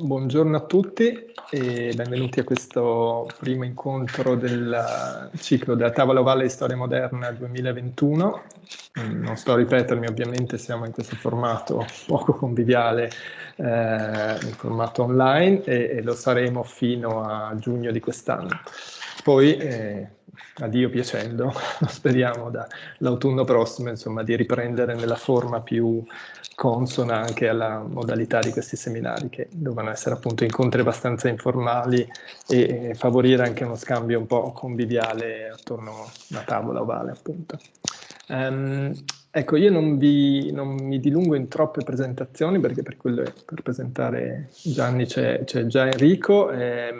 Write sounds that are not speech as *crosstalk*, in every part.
Buongiorno a tutti e benvenuti a questo primo incontro del ciclo della Tavola Ovale di Storia Moderna 2021. Mm, non sto a ripetermi, ovviamente siamo in questo formato poco conviviale, eh, in formato online e, e, lo saremo fino a giugno di quest'anno. Poi, eh, a Dio piacendo, *laughs* speriamo dall'autunno prossimo insomma, di riprendere nella forma più consona anche alla modalità di questi seminari che devono essere appunto incontri abbastanza informali e favorire anche uno scambio un po' conviviale attorno a una tavola ovale appunto. Um, ecco, io non, vi, non, mi dilungo in troppe presentazioni perché per, quello, per presentare Gianni c'è, già Enrico. Eh,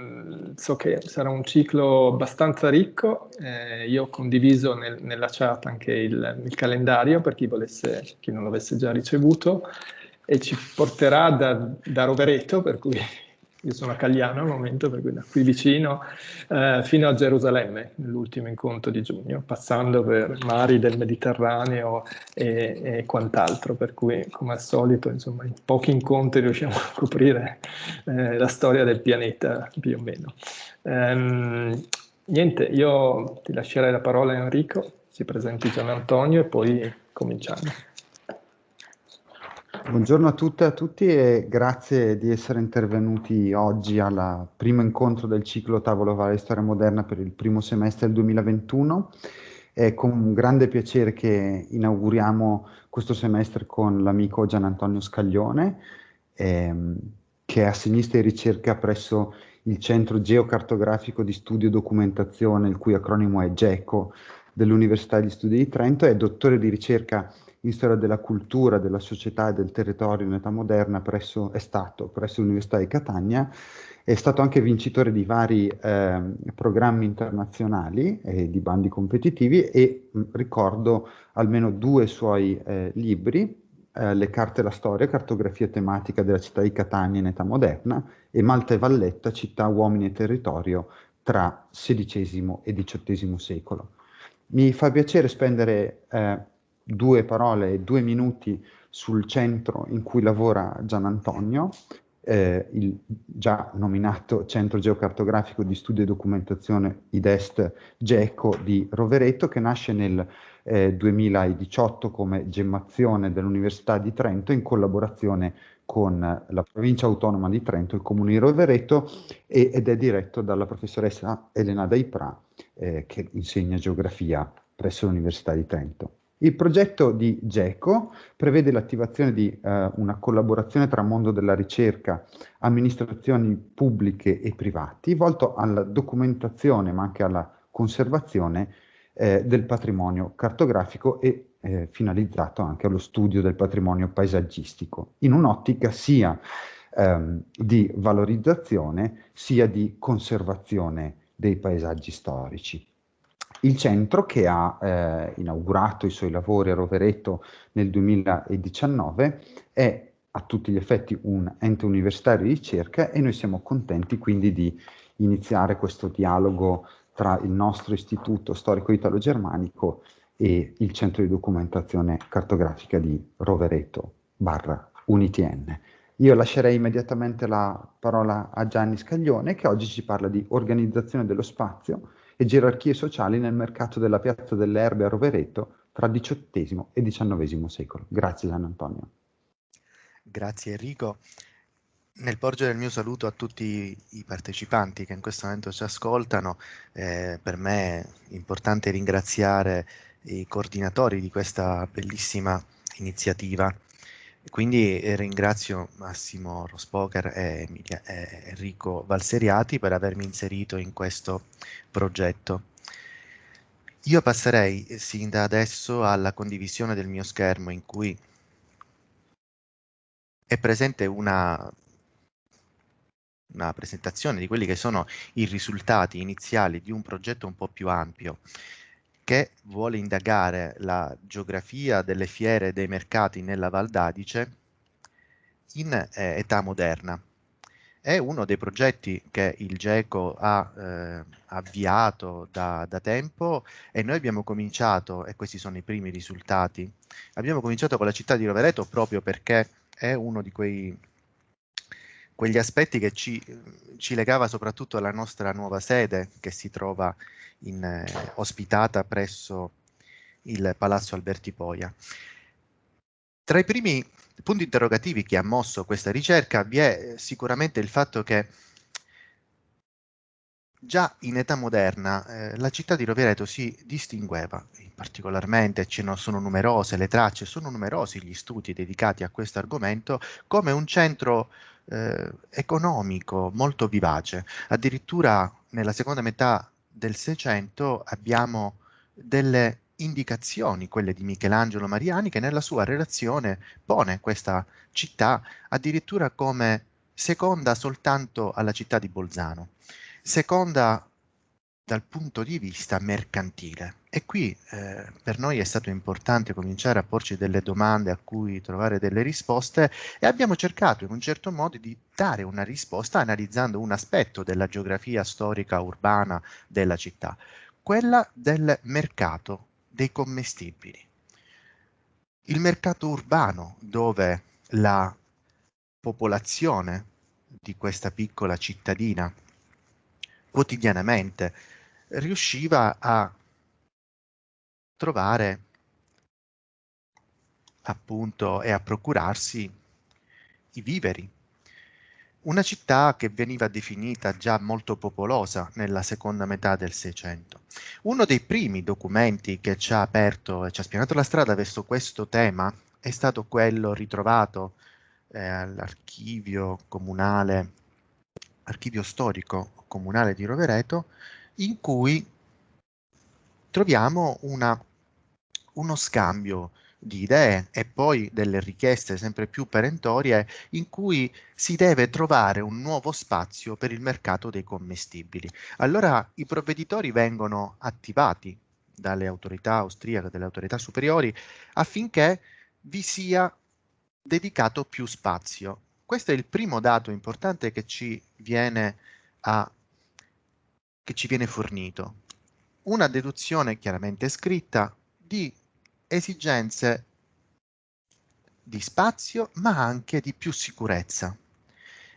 so che sarà un ciclo abbastanza ricco. Eh, io ho condiviso nel, nella chat anche il, il, calendario per chi, volesse, chi non l'avesse già ricevuto e ci porterà da, da Rovereto, per cui io sono a Cagliano al momento, per cui da qui vicino, eh, fino a Gerusalemme, nell'ultimo incontro di giugno, passando per mari del Mediterraneo e, e, quant'altro, per cui come al solito, insomma, in pochi incontri riusciamo a coprire eh, la storia del pianeta, più o meno. Ehm, niente, io ti lascerei la parola a Enrico, si presenti Gian Antonio e poi cominciamo. Buongiorno a tutte e a tutti e grazie di essere intervenuti oggi al primo incontro del ciclo Tavolo Vale Storia Moderna per il primo semestre del 2021. È con grande piacere che inauguriamo questo semestre con l'amico Gian Antonio Scaglione, ehm, che è assegnista di ricerca presso il Centro Geocartografico di Studio e Documentazione, il cui acronimo è GECO, dell'Università di Studi di Trento, è dottore di ricerca storia della cultura, della società e del territorio in età moderna presso, è stato presso l'Università di Catania, è stato anche vincitore di vari eh, programmi internazionali e di bandi competitivi e mh, ricordo almeno due suoi eh, libri, eh, Le carte e la storia, cartografia tematica della città di Catania in età moderna e Malta e Valletta, città, uomini e territorio tra XVI e XVIII secolo. Mi fa piacere spendere eh, due parole e due minuti sul centro in cui lavora Gian Antonio, eh, il già nominato Centro Geocartografico di Studio e Documentazione IDEST GECO di Rovereto, che nasce nel eh, 2018 come gemmazione dell'Università di Trento in collaborazione con la provincia autonoma di Trento, il comune di Rovereto, e, ed è diretto dalla professoressa Elena Daipra, eh, che insegna geografia presso l'Università di Trento. Il progetto di GECO prevede l'attivazione di eh, una collaborazione tra mondo della ricerca, amministrazioni pubbliche e privati, volto alla documentazione ma anche alla conservazione eh, del patrimonio cartografico e eh, finalizzato anche allo studio del patrimonio paesaggistico, in un'ottica sia ehm, di valorizzazione sia di conservazione dei paesaggi storici. Il centro, che ha eh, inaugurato i suoi lavori a Rovereto nel 2019, è a tutti gli effetti un ente universitario di ricerca e noi siamo contenti quindi di iniziare questo dialogo tra il nostro istituto storico italo-germanico e il centro di documentazione cartografica di Rovereto barra UNITN. Io lascerei immediatamente la parola a Gianni Scaglione che oggi ci parla di organizzazione dello spazio e gerarchie sociali nel mercato della piazza delle Erbe a Rovereto tra XVIII e XIX secolo. Grazie Gian Antonio. Grazie Enrico. Nel porgere il mio saluto a tutti i partecipanti che in questo momento ci ascoltano, eh, per me è importante ringraziare i coordinatori di questa bellissima iniziativa quindi eh, ringrazio Massimo Rospoker e, Enrico Valseriati per avermi inserito in questo progetto. Io passerei eh, sin da adesso alla condivisione del mio schermo in cui è presente una, una presentazione di quelli che sono i risultati iniziali di un progetto un po' più ampio che vuole indagare la geografia delle fiere e dei mercati nella Val d'Adice in eh, età moderna. È uno dei progetti che il GECO ha eh, avviato da, da, tempo e noi abbiamo cominciato, e questi sono i primi risultati, abbiamo cominciato con la città di Rovereto proprio perché è uno di quei quegli aspetti che ci, ci, legava soprattutto alla nostra nuova sede che si trova in, eh, ospitata presso il Palazzo Alberti Poia. Tra i primi punti interrogativi che ha mosso questa ricerca vi è sicuramente il fatto che Già in età moderna eh, la città di Rovereto si distingueva, particolarmente ce ne sono numerose le tracce, sono numerosi gli studi dedicati a questo argomento, come un centro eh, economico molto vivace. Addirittura nella seconda metà del Seicento abbiamo delle indicazioni, quelle di Michelangelo Mariani, che nella sua relazione pone questa città addirittura come seconda soltanto alla città di Bolzano seconda dal punto di vista mercantile. E qui eh, per noi è stato importante cominciare a porci delle domande a cui trovare delle risposte e abbiamo cercato in un certo modo di dare una risposta analizzando un aspetto della geografia storica urbana della città, quella del mercato dei commestibili. Il mercato urbano dove la popolazione di questa piccola cittadina quotidianamente, riusciva a trovare appunto e a procurarsi i viveri. Una città che veniva definita già molto popolosa nella seconda metà del Seicento. Uno dei primi documenti che ci ha aperto e ci ha spianato la strada verso questo tema è stato quello ritrovato eh, all'archivio comunale, archivio storico comunale di Rovereto, in cui troviamo una, uno scambio di idee e poi delle richieste sempre più perentorie in cui si deve trovare un nuovo spazio per il mercato dei commestibili. Allora i provveditori vengono attivati dalle autorità austriache, dalle autorità superiori, affinché vi sia dedicato più spazio. Questo è il primo dato importante che ci viene a che ci viene fornito. Una deduzione chiaramente scritta di esigenze di spazio ma anche di più sicurezza.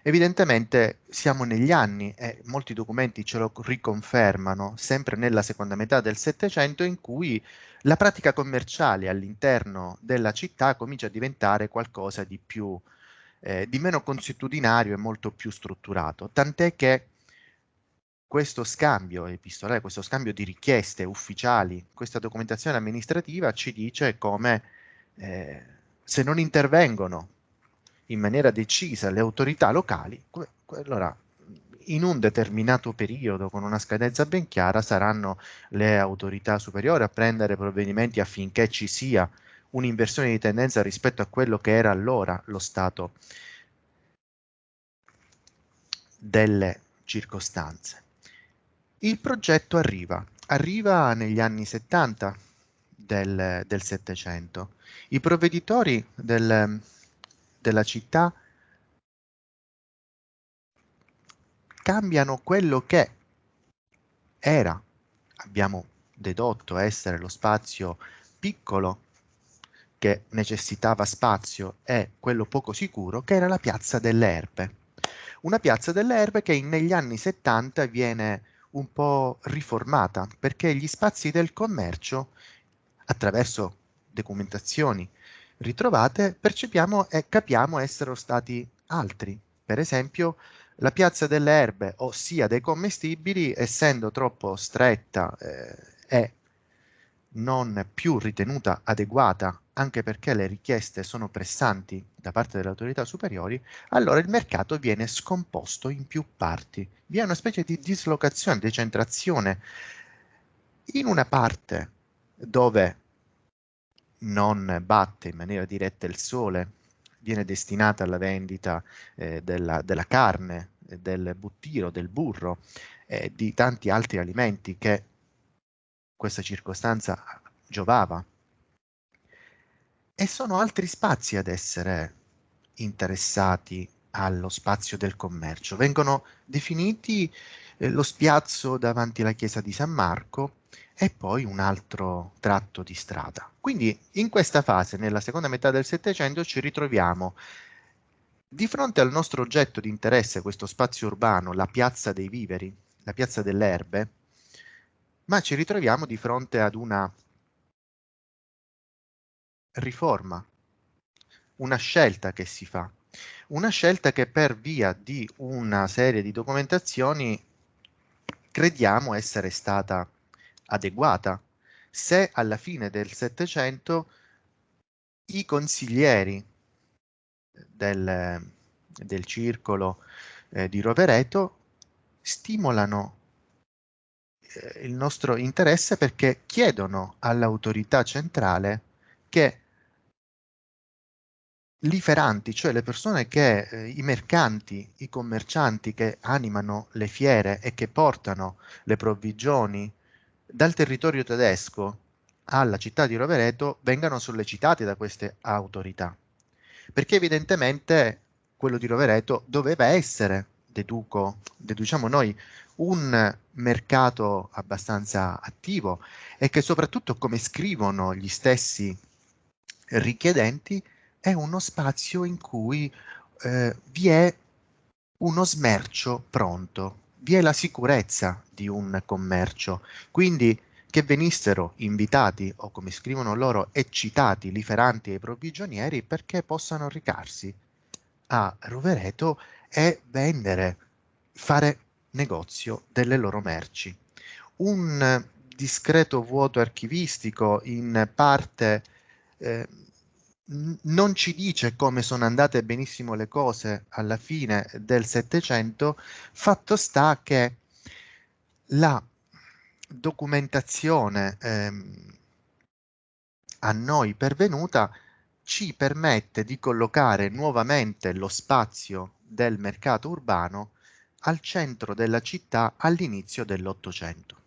Evidentemente siamo negli anni e molti documenti ce lo riconfermano, sempre nella seconda metà del Settecento, in cui la pratica commerciale all'interno della città comincia a diventare qualcosa di più, eh, di meno consuetudinario e molto più strutturato, tant'è che questo scambio epistolare, questo scambio di richieste ufficiali, questa documentazione amministrativa ci dice come eh, se non intervengono in maniera decisa le autorità locali, allora in un determinato periodo con una scadenza ben chiara saranno le autorità superiori a prendere provvedimenti affinché ci sia un'inversione di tendenza rispetto a quello che era allora lo stato delle circostanze. Il progetto arriva, arriva negli anni 70 del, del Settecento. I provveditori del, della città cambiano quello che era, abbiamo dedotto essere lo spazio piccolo che necessitava spazio e quello poco sicuro, che era la piazza delle Erbe. Una piazza delle Erbe che negli anni 70 viene un po' riformata perché gli spazi del commercio, attraverso documentazioni ritrovate, percepiamo e capiamo essere stati altri. Per esempio, la piazza delle erbe, ossia dei commestibili, essendo troppo stretta eh, e non più ritenuta adeguata anche perché le richieste sono pressanti da parte delle autorità superiori, allora il mercato viene scomposto in più parti. Vi è una specie di dislocazione, decentrazione. In una parte dove non batte in maniera diretta il sole, viene destinata alla vendita eh, della, della, carne, del buttiro, del burro eh, di tanti altri alimenti che questa circostanza giovava e sono altri spazi ad essere interessati allo spazio del commercio. Vengono definiti eh, lo spiazzo davanti alla chiesa di San Marco e poi un altro tratto di strada. Quindi in questa fase, nella seconda metà del Settecento, ci ritroviamo Di fronte al nostro oggetto di interesse, questo spazio urbano, la piazza dei viveri, la piazza delle erbe, ma ci ritroviamo di fronte ad una riforma, una scelta che si fa, una scelta che per via di una serie di documentazioni crediamo essere stata adeguata. Se alla fine del Settecento i consiglieri del, del circolo eh, di Rovereto stimolano eh, il nostro interesse perché chiedono all'autorità centrale che liferanti, cioè le persone che, eh, i mercanti, i commercianti che animano le fiere e che portano le provvigioni dal territorio tedesco alla città di Rovereto vengano sollecitati da queste autorità. Perché evidentemente quello di Rovereto doveva essere, deduco, deduciamo noi, un mercato abbastanza attivo e che soprattutto, come scrivono gli stessi richiedenti, è uno spazio in cui eh, vi è uno smercio pronto, vi è la sicurezza di un commercio. Quindi che venissero invitati o come scrivono loro eccitati, liferanti ai provvigionieri perché possano recarsi a Rovereto e vendere, fare negozio delle loro merci. Un discreto vuoto archivistico in parte eh, non ci dice come sono andate benissimo le cose alla fine del Settecento, fatto sta che la documentazione ehm, a noi pervenuta ci permette di collocare nuovamente lo spazio del mercato urbano al centro della città all'inizio dell'Ottocento.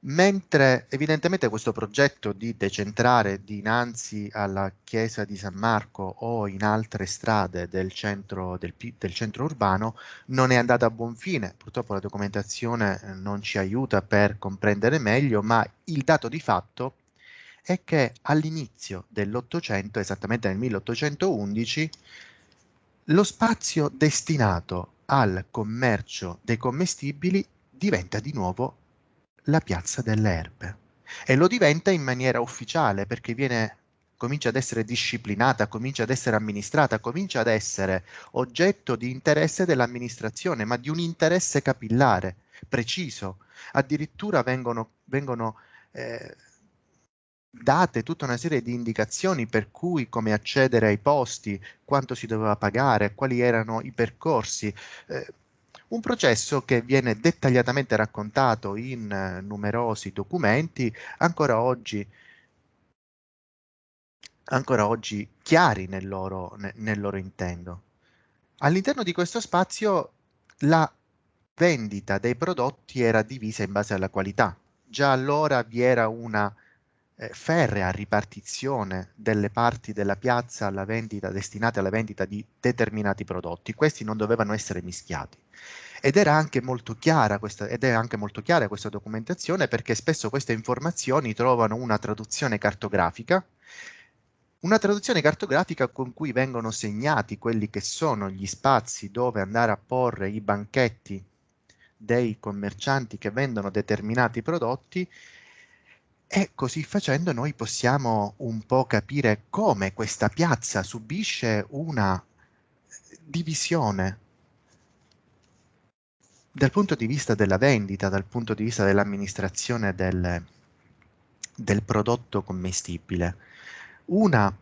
Mentre evidentemente questo progetto di decentrare dinanzi alla chiesa di San Marco o in altre strade del centro, del, del centro urbano non è andato a buon fine, purtroppo la documentazione eh, non ci aiuta per comprendere meglio, ma il dato di fatto è che all'inizio dell'Ottocento, esattamente nel 1811, lo spazio destinato al commercio dei commestibili diventa di nuovo la piazza delle erbe e lo diventa in maniera ufficiale perché viene comincia ad essere disciplinata, comincia ad essere amministrata, comincia ad essere oggetto di interesse dell'amministrazione, ma di un interesse capillare, preciso. Addirittura vengono, vengono eh, date tutta una serie di indicazioni per cui come accedere ai posti, quanto si doveva pagare, quali erano i percorsi. Eh, un processo che viene dettagliatamente raccontato in eh, numerosi documenti, ancora oggi, ancora oggi chiari nel loro, ne, nel loro intento. All'interno di questo spazio la vendita dei prodotti era divisa in base alla qualità. Già allora vi era una eh, ferrea ripartizione delle parti della piazza alla vendita, destinate alla vendita di determinati prodotti. Questi non dovevano essere mischiati. Ed era anche molto chiara questa, ed è anche molto chiara questa documentazione perché spesso queste informazioni trovano una traduzione cartografica una traduzione cartografica con cui vengono segnati quelli che sono gli spazi dove andare a porre i banchetti dei commercianti che vendono determinati prodotti e così facendo noi possiamo un po' capire come questa piazza subisce una divisione dal punto di vista della vendita, dal punto di vista dell'amministrazione del, del prodotto commestibile. Una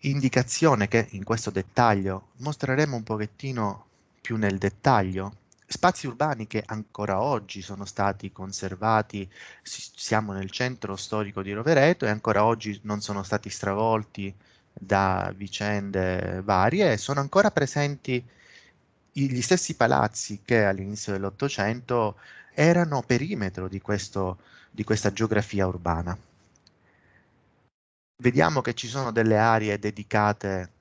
indicazione che in questo dettaglio mostreremo un pochettino più nel dettaglio spazi urbani che ancora oggi sono stati conservati, siamo nel centro storico di Rovereto e ancora oggi non sono stati stravolti da vicende varie sono ancora presenti gli stessi palazzi che all'inizio dell'Ottocento erano perimetro di, questo, di questa geografia urbana. Vediamo che ci sono delle aree dedicate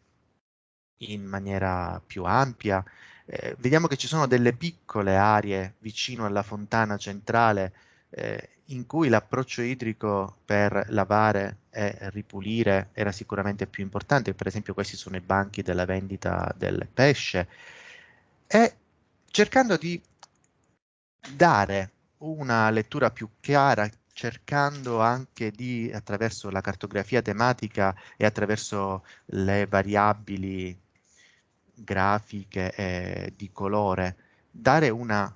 in maniera più ampia eh, vediamo che ci sono delle piccole aree vicino alla fontana centrale eh, in cui l'approccio idrico per lavare e ripulire era sicuramente più importante, per esempio questi sono i banchi della vendita del pesce, e cercando di dare una lettura più chiara, cercando anche di, attraverso la cartografia tematica e attraverso le variabili grafiche e di colore, dare una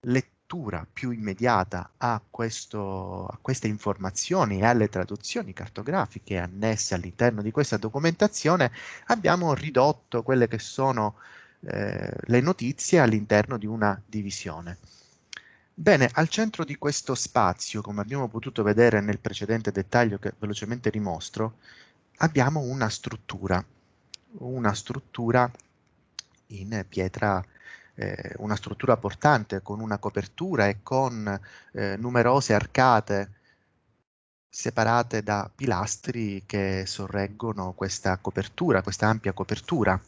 lettura più immediata a, questo, a queste informazioni e alle traduzioni cartografiche annesse all'interno di questa documentazione, abbiamo ridotto quelle che sono eh, le notizie all'interno di una divisione. Bene, al centro di questo spazio, come abbiamo potuto vedere nel precedente dettaglio che velocemente rimostro, abbiamo una struttura, una struttura in pietra, eh, una struttura portante con una copertura e con eh, numerose arcate separate da pilastri che sorreggono questa copertura, questa ampia copertura.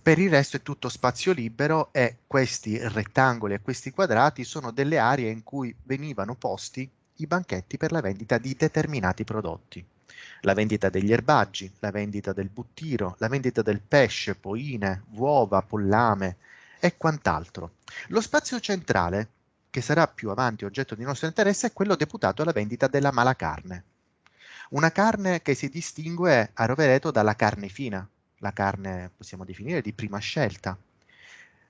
Per il resto è tutto spazio libero e questi rettangoli e questi quadrati sono delle aree in cui venivano posti i banchetti per la vendita di determinati prodotti. La vendita degli erbaggi, la vendita del buttiro, la vendita del pesce, poine, uova, pollame e quant'altro. Lo spazio centrale, che sarà più avanti oggetto di nostro interesse, è quello deputato alla vendita della malacarne. Una carne che si distingue a Rovereto dalla carne fina, la carne possiamo definire di prima scelta.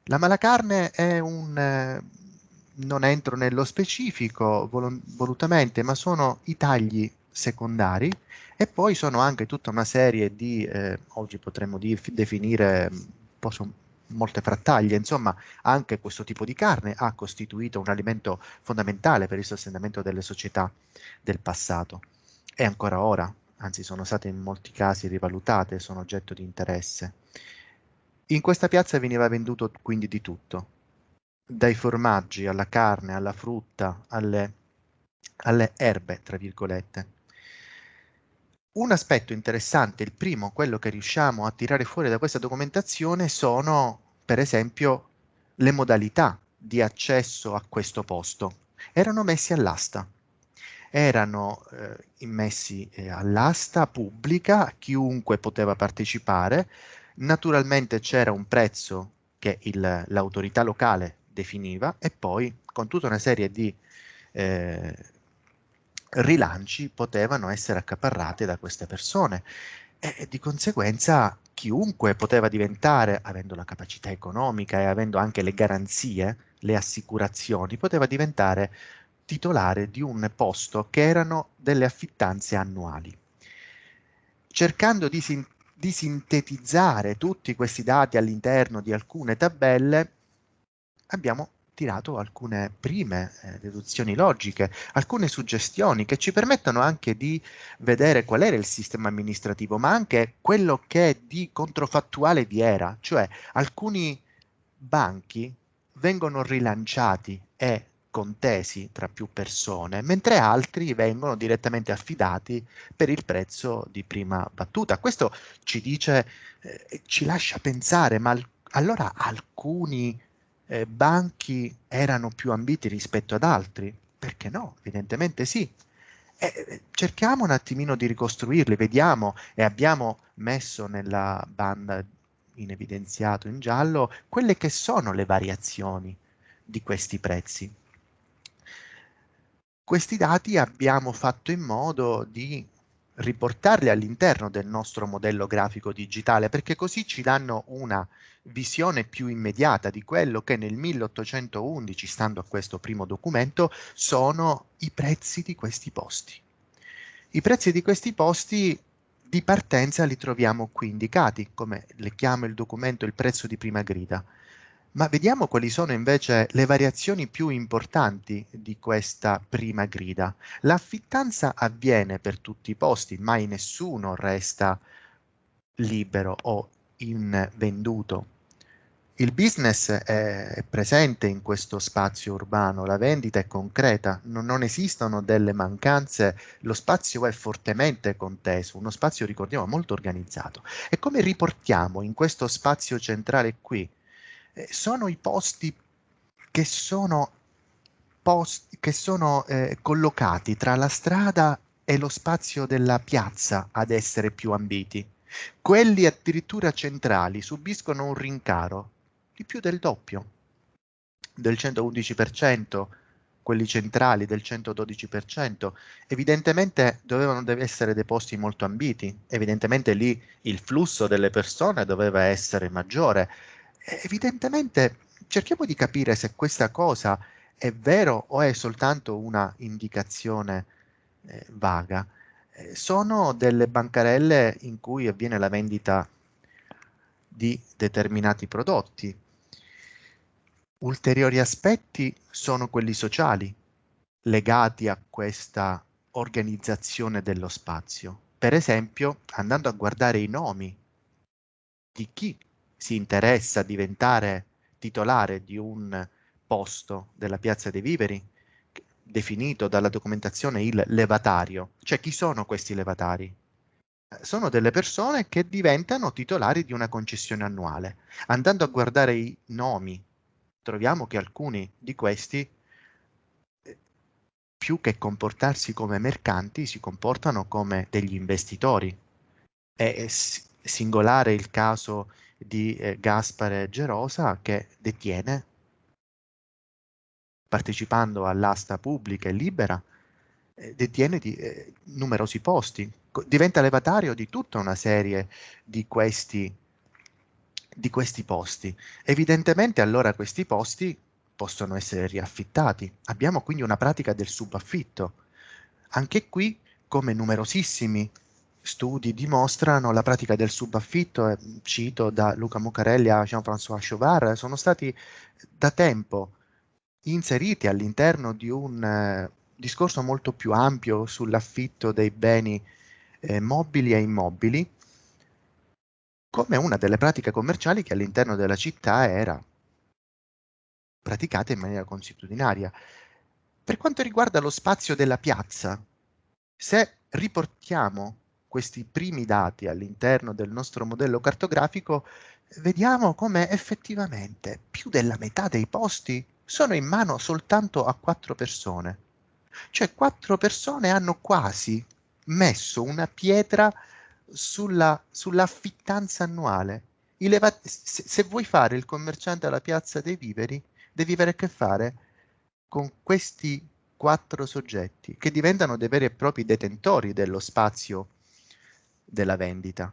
La malacarne è un, eh, non entro nello specifico vol volutamente, ma sono i tagli secondari e poi sono anche tutta una serie di, eh, oggi potremmo definire posso, molte frattaglie, insomma anche questo tipo di carne ha costituito un alimento fondamentale per il sostentamento delle società del passato e ancora ora anzi sono state in molti casi rivalutate, sono oggetto di interesse. In questa piazza veniva venduto quindi di tutto, dai formaggi alla carne, alla frutta, alle, alle erbe, tra virgolette. Un aspetto interessante, il primo, quello che riusciamo a tirare fuori da questa documentazione, sono per esempio le modalità di accesso a questo posto. Erano messi all'asta erano eh, immessi eh, all'asta pubblica, chiunque poteva partecipare, naturalmente c'era un prezzo che l'autorità locale definiva e poi con tutta una serie di eh, rilanci potevano essere accaparrate da queste persone e di conseguenza chiunque poteva diventare, avendo la capacità economica e avendo anche le garanzie, le assicurazioni, poteva diventare titolare di un posto che erano delle affittanze annuali. Cercando di, sin di sintetizzare tutti questi dati all'interno di alcune tabelle, abbiamo tirato alcune prime eh, deduzioni logiche, alcune suggestioni che ci permettono anche di vedere qual era il sistema amministrativo, ma anche quello che di controfattuale vi era, cioè alcuni banchi vengono rilanciati e contesi tra più persone, mentre altri vengono direttamente affidati per il prezzo di prima battuta. Questo ci dice, eh, ci lascia pensare, ma allora alcuni eh, banchi erano più ambiti rispetto ad altri? Perché no? Evidentemente sì. Eh, cerchiamo un attimino di ricostruirli, vediamo e abbiamo messo nella banda in evidenziato in giallo quelle che sono le variazioni di questi prezzi. Questi dati abbiamo fatto in modo di riportarli all'interno del nostro modello grafico digitale perché così ci danno una visione più immediata di quello che nel 1811, stando a questo primo documento, sono i prezzi di questi posti. I prezzi di questi posti di partenza li troviamo qui indicati, come le chiama il documento il prezzo di prima grida. Ma vediamo quali sono invece le variazioni più importanti di questa prima grida. L'affittanza avviene per tutti i posti, mai nessuno resta libero o invenduto. Il business è presente in questo spazio urbano, la vendita è concreta, non, non, esistono delle mancanze, lo spazio è fortemente conteso, uno spazio, ricordiamo, molto organizzato. E come riportiamo in questo spazio centrale qui sono i posti che sono posti, che sono eh, collocati tra la strada e lo spazio della piazza ad essere più ambiti. Quelli addirittura centrali subiscono un rincaro di più del doppio, del 111%, quelli centrali del 112%. Evidentemente dovevano essere dei posti molto ambiti, evidentemente lì il flusso delle persone doveva essere maggiore. Evidentemente cerchiamo di capire se questa cosa è vero o è soltanto una indicazione eh, vaga. Eh, sono delle bancarelle in cui avviene la vendita di determinati prodotti. Ulteriori aspetti sono quelli sociali, legati a questa organizzazione dello spazio. Per esempio, andando a guardare i nomi di chi si interessa a diventare titolare di un posto della Piazza dei Viveri, definito dalla documentazione il levatario. Cioè chi sono questi levatari? Eh, sono delle persone che diventano titolari di una concessione annuale. Andando a guardare i nomi, troviamo che alcuni di questi, eh, più che comportarsi come mercanti, si comportano come degli investitori. È singolare il caso di eh, Gaspare Gerosa che detiene partecipando all'asta pubblica e libera, eh, detiene di, eh, numerosi posti, diventa levatario di tutta una serie di questi, di questi posti. Evidentemente allora questi posti possono essere riaffittati. Abbiamo quindi una pratica del subaffitto. Anche qui, come numerosissimi studi dimostrano, la pratica del subaffitto, eh, cito da Luca Muccarelli a Jean-François Chauvard, sono stati da tempo inseriti all'interno di un eh, discorso molto più ampio sull'affitto dei beni eh, mobili e immobili come una delle pratiche commerciali che all'interno della città era praticata in maniera consuetudinaria. Per quanto riguarda lo spazio della piazza, se riportiamo questi primi dati all'interno del nostro modello cartografico, vediamo come effettivamente più della metà dei posti sono in mano soltanto a quattro persone. Cioè quattro persone hanno quasi messo una pietra sulla, sull'affittanza annuale. Se, se vuoi fare il commerciante alla piazza dei viveri, devi avere a che fare con questi quattro soggetti che diventano dei veri e propri detentori dello spazio della vendita.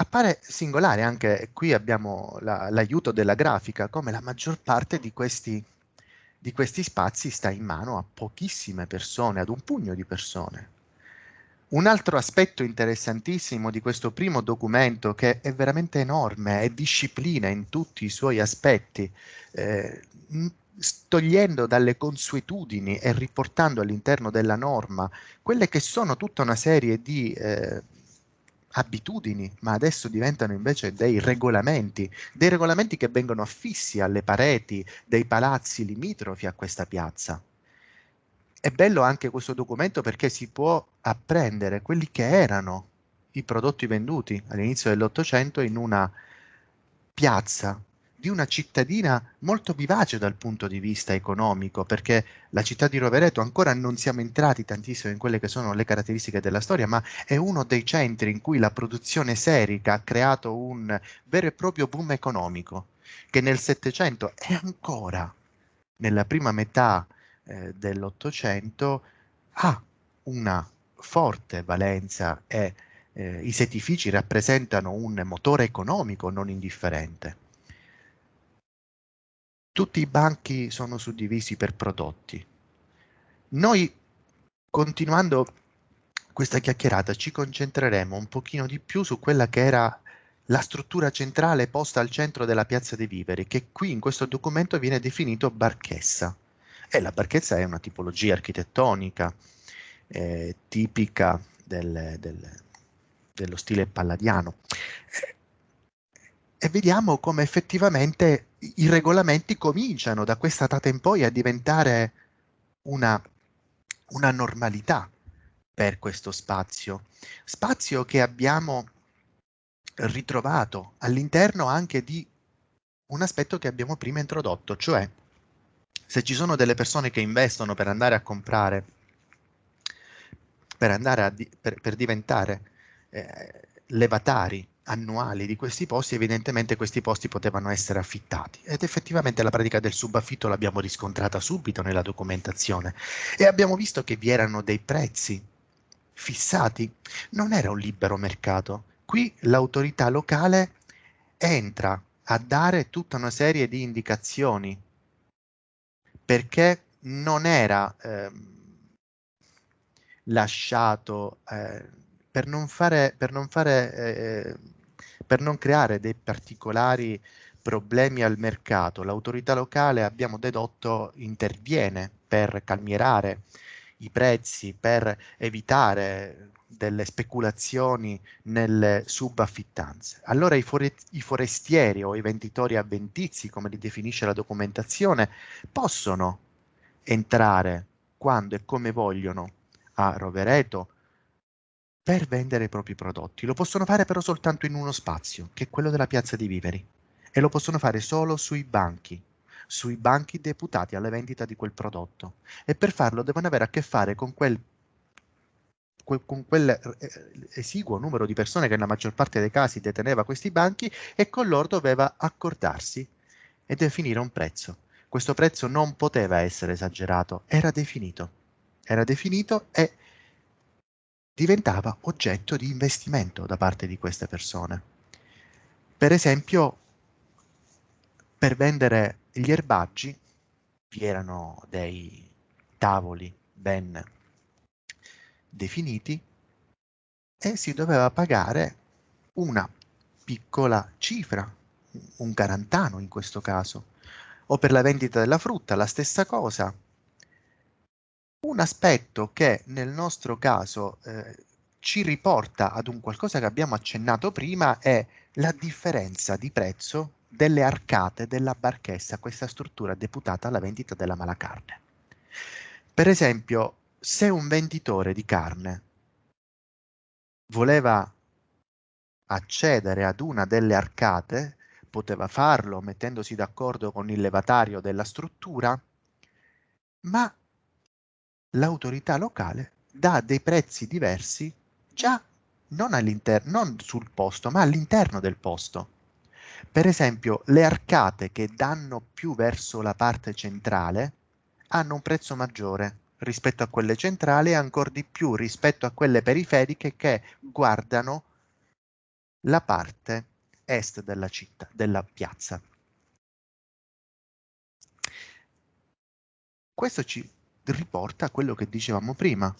Appare singolare anche qui abbiamo la, l'aiuto della grafica, come la maggior parte di questi, di questi spazi sta in mano a pochissime persone, ad un pugno di persone. Un altro aspetto interessantissimo di questo primo documento, che è veramente enorme, è disciplina in tutti i suoi aspetti, eh, togliendo dalle consuetudini e riportando all'interno della norma quelle che sono tutta una serie di eh, abitudini, ma adesso diventano invece dei regolamenti, dei regolamenti che vengono affissi alle pareti dei palazzi limitrofi a questa piazza. È bello anche questo documento perché si può apprendere quelli che erano i prodotti venduti all'inizio dell'Ottocento in una piazza di una cittadina molto vivace dal punto di vista economico, perché la città di Rovereto ancora non siamo entrati tantissimo in quelle che sono le caratteristiche della storia, ma è uno dei centri in cui la produzione serica ha creato un vero e proprio boom economico, che nel Settecento e ancora nella prima metà eh, dell'Ottocento ha una forte valenza e eh, i settifici rappresentano un motore economico non indifferente. Tutti i banchi sono suddivisi per prodotti. Noi, continuando questa chiacchierata, ci concentreremo un pochino di più su quella che era la struttura centrale posta al centro della piazza dei viveri, che qui in questo documento viene definito barchessa. E la barchezza è una tipologia architettonica eh, tipica del, del, dello stile palladiano e vediamo come effettivamente i regolamenti cominciano da questa data in poi a diventare una, una normalità per questo spazio. Spazio che abbiamo ritrovato all'interno anche di un aspetto che abbiamo prima introdotto, cioè se ci sono delle persone che investono per andare a comprare, per, andare a di, per, per diventare eh, levatari annuali di questi posti, evidentemente questi posti potevano essere affittati. Ed effettivamente la pratica del subaffitto l'abbiamo riscontrata subito nella documentazione. E abbiamo visto che vi erano dei prezzi fissati, non era un libero mercato. Qui l'autorità locale entra a dare tutta una serie di indicazioni. Perché non era eh, lasciato eh, per non fare, per non fare eh, per non creare dei particolari problemi al mercato. L'autorità locale, abbiamo dedotto, interviene per calmierare i prezzi, per evitare delle speculazioni nelle subaffittanze. Allora i, fore- i, forestieri o i venditori avventizi, come li definisce la documentazione, possono entrare quando e come vogliono a Rovereto per vendere i propri prodotti. Lo possono fare però soltanto in uno spazio, che è quello della piazza di Viveri, e lo possono fare solo sui banchi, sui banchi deputati alla vendita di quel prodotto. E per farlo devono avere a che fare con quel con quel eh, esiguo numero di persone che nella maggior parte dei casi deteneva questi banchi e con loro doveva accordarsi e definire un prezzo. Questo prezzo non poteva essere esagerato, era definito. Era definito e diventava oggetto di investimento da parte di queste persone. Per esempio, per vendere gli erbaggi vi erano dei tavoli ben definiti e si doveva pagare una piccola cifra, un garantano in questo caso, o per la vendita della frutta la stessa cosa. Un aspetto che nel nostro caso eh, ci riporta ad un qualcosa che abbiamo accennato prima è la differenza di prezzo delle arcate della barchessa, questa struttura deputata alla vendita della malacarne. Per esempio, se un venditore di carne voleva accedere ad una delle arcate, poteva farlo mettendosi d'accordo con il levatario della struttura, ma l'autorità locale dà dei prezzi diversi già non, non sul posto, ma all'interno del posto. Per esempio, le arcate che danno più verso la parte centrale hanno un prezzo maggiore rispetto a quelle centrali e ancora di più rispetto a quelle periferiche che guardano la parte est della città, della piazza. Questo ci riporta a quello che dicevamo prima.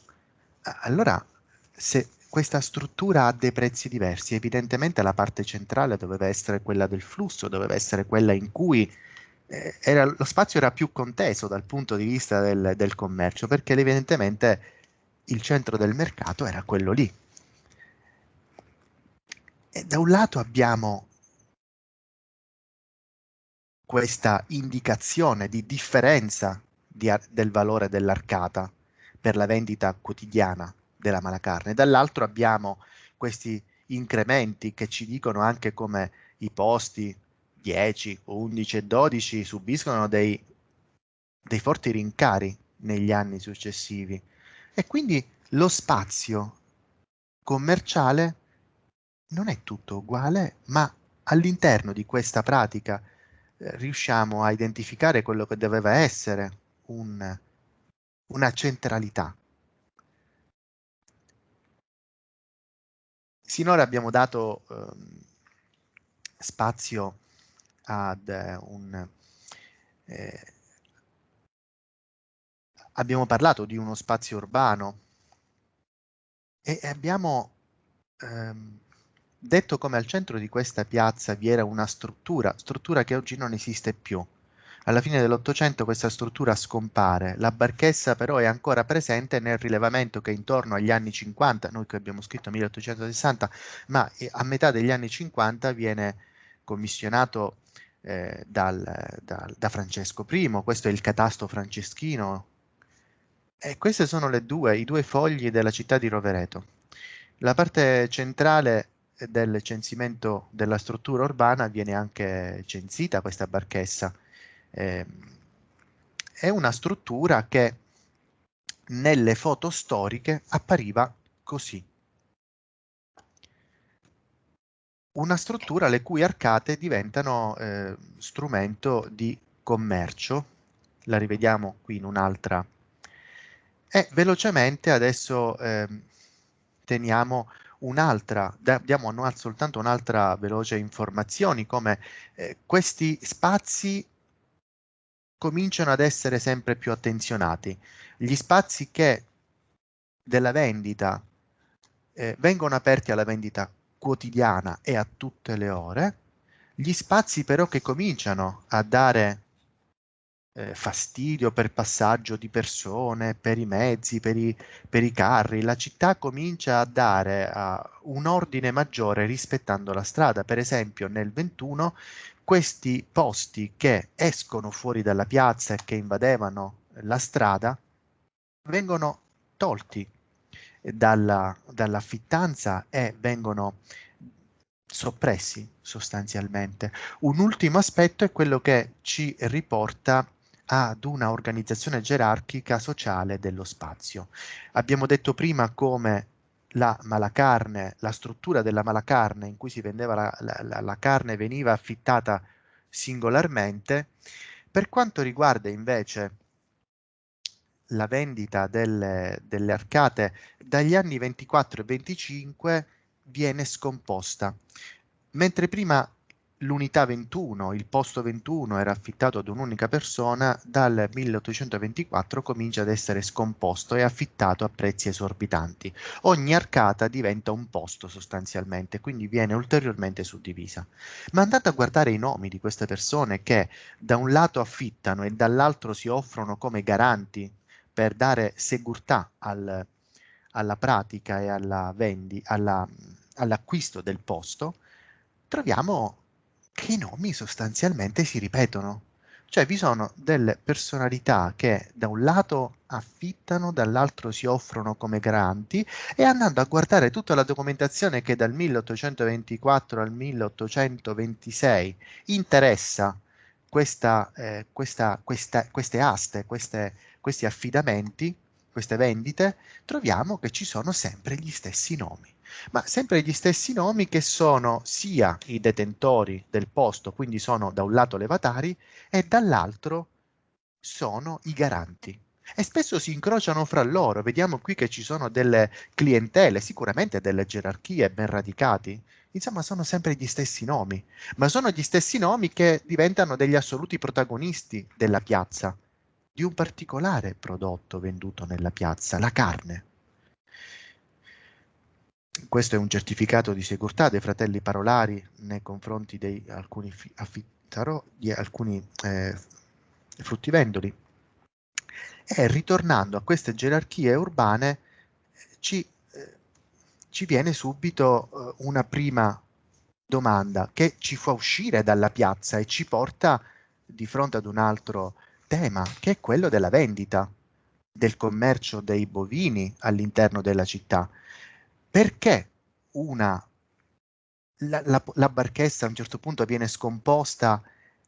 Allora, se questa struttura ha dei prezzi diversi, evidentemente la parte centrale doveva essere quella del flusso, doveva essere quella in cui eh, era, lo spazio era più conteso dal punto di vista del, del commercio, perché evidentemente il centro del mercato era quello lì. E da un lato abbiamo questa indicazione di differenza di, del valore dell'arcata per la vendita quotidiana della malacarne, dall'altro abbiamo questi incrementi che ci dicono anche come i posti 10, 11 e 12 subiscono dei, dei forti rincari negli anni successivi. E quindi lo spazio commerciale non è tutto uguale, ma all'interno di questa pratica eh, riusciamo a identificare quello che doveva essere un, una centralità. Sinora abbiamo dato eh, spazio ad eh, un... Eh, abbiamo parlato di uno spazio urbano e abbiamo ehm, detto come al centro di questa piazza vi era una struttura, struttura che oggi non esiste più. Alla fine dell'Ottocento questa struttura scompare, la barchessa però è ancora presente nel rilevamento che intorno agli anni 50, noi che abbiamo scritto 1860, ma eh, a metà degli anni 50 viene commissionato eh, dal, dal, da Francesco I, questo è il catasto franceschino, e questi sono due, i due fogli della città di Rovereto. La parte centrale del censimento della struttura urbana viene anche censita questa barchessa. Eh, è una struttura che nelle foto storiche appariva così. Una struttura le cui arcate diventano eh, strumento di commercio. La rivediamo qui in un'altra. E velocemente adesso eh, teniamo un'altra, diamo soltanto un'altra veloce informazione, come eh, questi spazi cominciano ad essere sempre più attenzionati. Gli spazi che della vendita eh, vengono aperti alla vendita quotidiana e a tutte le ore, gli spazi però che cominciano a dare eh, fastidio per passaggio di persone, per i mezzi, per i, per i carri, la città comincia a dare uh, un ordine maggiore rispettando la strada. Per esempio nel 21 questi posti che escono fuori dalla piazza e che invadevano la strada vengono tolti dalla, dall'affittanza e vengono soppressi sostanzialmente. Un ultimo aspetto è quello che ci riporta ad una organizzazione gerarchica sociale dello spazio. Abbiamo detto prima come la malacarne, la struttura della malacarne in cui si vendeva la, la, la carne veniva affittata singolarmente. Per quanto riguarda invece la vendita delle, delle arcate dagli anni 24 e 25 viene scomposta. Mentre prima l'unità 21, il posto 21 era affittato ad un'unica persona, dal 1824 comincia ad essere scomposto e affittato a prezzi esorbitanti. Ogni arcata diventa un posto sostanzialmente, quindi viene ulteriormente suddivisa. Ma andate a guardare i nomi di queste persone che da un lato affittano e dall'altro si offrono come garanti per dare segurità al, alla pratica e alla vendi, alla, all'acquisto del posto, troviamo che i nomi sostanzialmente si ripetono. Cioè vi sono delle personalità che da un lato affittano, dall'altro si offrono come garanti e andando a guardare tutta la documentazione che dal 1824 al 1826 interessa questa, eh, questa, questa, queste aste, queste, questi affidamenti, queste vendite, troviamo che ci sono sempre gli stessi nomi ma sempre gli stessi nomi che sono sia i detentori del posto, quindi sono da un lato levatari, e dall'altro sono i garanti. E spesso si incrociano fra loro, vediamo qui che ci sono delle clientele, sicuramente delle gerarchie ben radicati, insomma sono sempre gli stessi nomi, ma sono gli stessi nomi che diventano degli assoluti protagonisti della piazza, di un particolare prodotto venduto nella piazza, la carne questo è un certificato di sicurezza dei fratelli Parolari nei confronti di alcuni affittaro, di alcuni eh, fruttivendoli. E ritornando a queste gerarchie urbane ci, eh, ci viene subito eh, una prima domanda che ci fa uscire dalla piazza e ci porta di fronte ad un altro tema che è quello della vendita, del commercio dei bovini all'interno della città perché una, la, la, la barchessa a un certo punto viene scomposta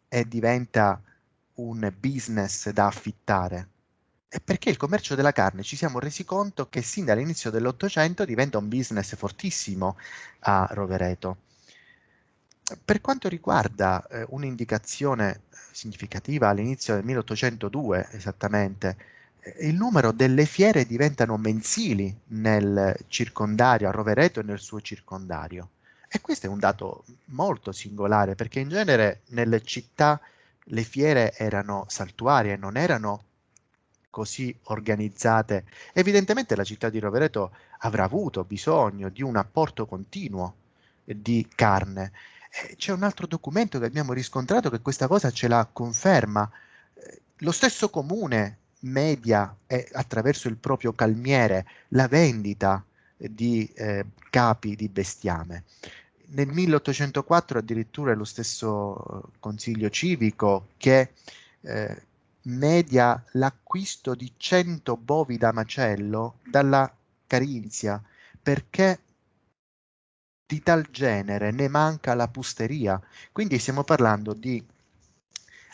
e diventa un business da affittare? È perché il commercio della carne ci siamo resi conto che sin dall'inizio dell'Ottocento diventa un business fortissimo a Rovereto. Per quanto riguarda eh, un'indicazione significativa all'inizio del 1802 esattamente, il numero delle fiere diventano mensili nel circondario, a Rovereto e nel suo circondario. E questo è un dato molto singolare perché in genere nelle città le fiere erano saltuarie, non erano così organizzate. Evidentemente la città di Rovereto avrà avuto bisogno di un apporto continuo di carne. C'è un altro documento che abbiamo riscontrato che questa cosa ce la conferma. Lo stesso comune media e attraverso il proprio calmiere la vendita di eh, capi di bestiame. Nel 1804 addirittura è lo stesso eh, consiglio civico che eh, media l'acquisto di 100 bovi da macello dalla Carinzia perché di tal genere ne manca la pusteria. Quindi stiamo parlando di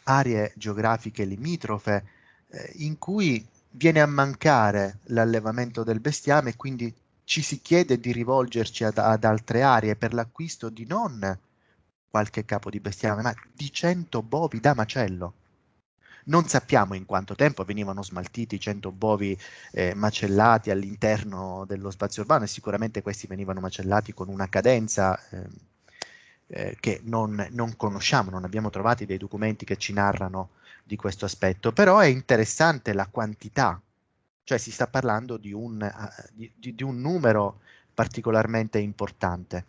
aree geografiche limitrofe eh, in cui viene a mancare l'allevamento del bestiame e quindi ci si chiede di rivolgerci ad, ad altre aree per l'acquisto di non qualche capo di bestiame, ma di 100 bovi da macello. Non sappiamo in quanto tempo venivano smaltiti 100 bovi eh, macellati all'interno dello spazio urbano e sicuramente questi venivano macellati con una cadenza eh, eh, che non, non, conosciamo, non abbiamo trovato dei documenti che ci narrano di questo aspetto, però è interessante la quantità, cioè si sta parlando di un, uh, di, di un numero particolarmente importante.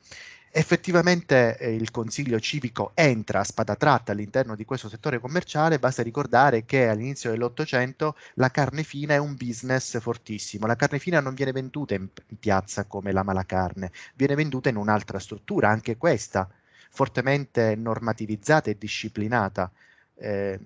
Effettivamente eh, il consiglio civico entra a spada tratta all'interno di questo settore commerciale, basta ricordare che all'inizio dell'Ottocento la carne fina è un business fortissimo, la carne fina non viene venduta in, in piazza come la malacarne, viene venduta in un'altra struttura, anche questa fortemente normativizzata e disciplinata. Eh,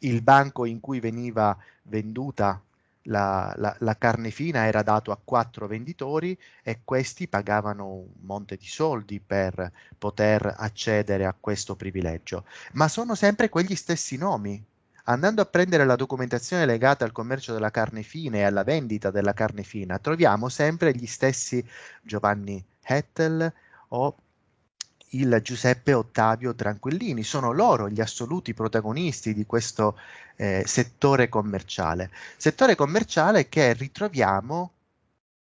il banco in cui veniva venduta la, la, la, carne fina era dato a quattro venditori e questi pagavano un monte di soldi per poter accedere a questo privilegio. Ma sono sempre quegli stessi nomi. Andando a prendere la documentazione legata al commercio della carne fina e alla vendita della carne fina, troviamo sempre gli stessi Giovanni Hettel o il Giuseppe Ottavio Tranquillini. Sono loro gli assoluti protagonisti di questo eh, settore commerciale. Settore commerciale che ritroviamo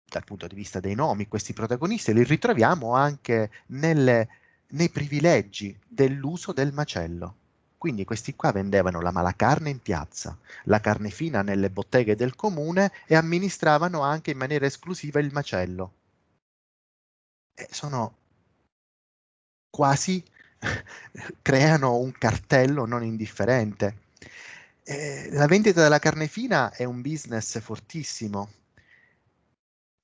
dal punto di vista dei nomi, questi protagonisti li ritroviamo anche nelle, nei privilegi dell'uso del macello. Quindi questi qua vendevano la malacarne in piazza, la carne fina nelle botteghe del comune e amministravano anche in maniera esclusiva il macello. E sono quasi *laughs* creano un cartello non indifferente. Eh, la vendita della carne fina è un business fortissimo.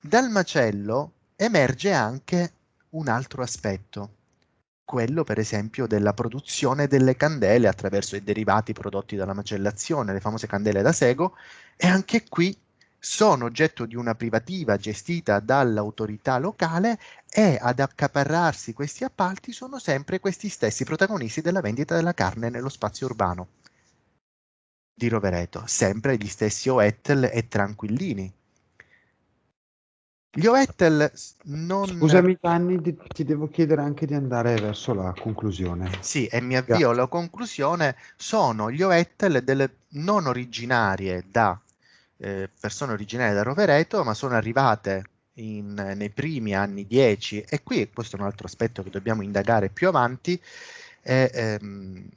Dal macello emerge anche un altro aspetto, quello per esempio della produzione delle candele attraverso i derivati prodotti dalla macellazione, le famose candele da sego, e anche qui sono oggetto di una privativa gestita dall'autorità locale e ad accaparrarsi questi appalti sono sempre questi stessi protagonisti della vendita della carne nello spazio urbano di Rovereto, sempre gli stessi Oettel e Tranquillini. Gli Oettel non... Scusami Gianni, ti devo chiedere anche di andare verso la conclusione. Sì, e mi avvio alla conclusione. Sono gli Oettel delle non originarie da eh, persone originarie da Rovereto, ma sono arrivate in, nei primi anni 10 e qui questo è un altro aspetto che dobbiamo indagare più avanti. Eh, ehm,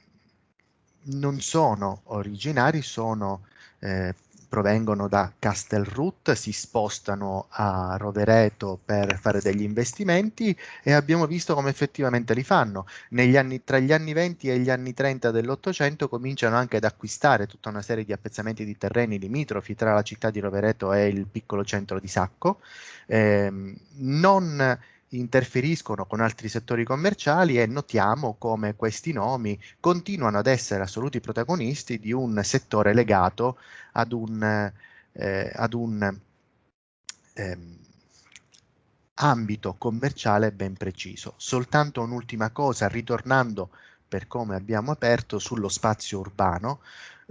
non sono originari, sono eh, provengono da Castelrut, si spostano a Rovereto per fare degli investimenti e abbiamo visto come effettivamente li fanno. Anni, tra gli anni 20 e gli anni 30 dell'Ottocento cominciano anche ad acquistare tutta una serie di appezzamenti di terreni limitrofi tra la città di Rovereto e il piccolo centro di Sacco. Eh, non interferiscono con altri settori commerciali e notiamo come questi nomi continuano ad essere assoluti protagonisti di un settore legato ad un, eh, ad un ehm, ambito commerciale ben preciso. Soltanto un'ultima cosa, ritornando per come abbiamo aperto sullo spazio urbano,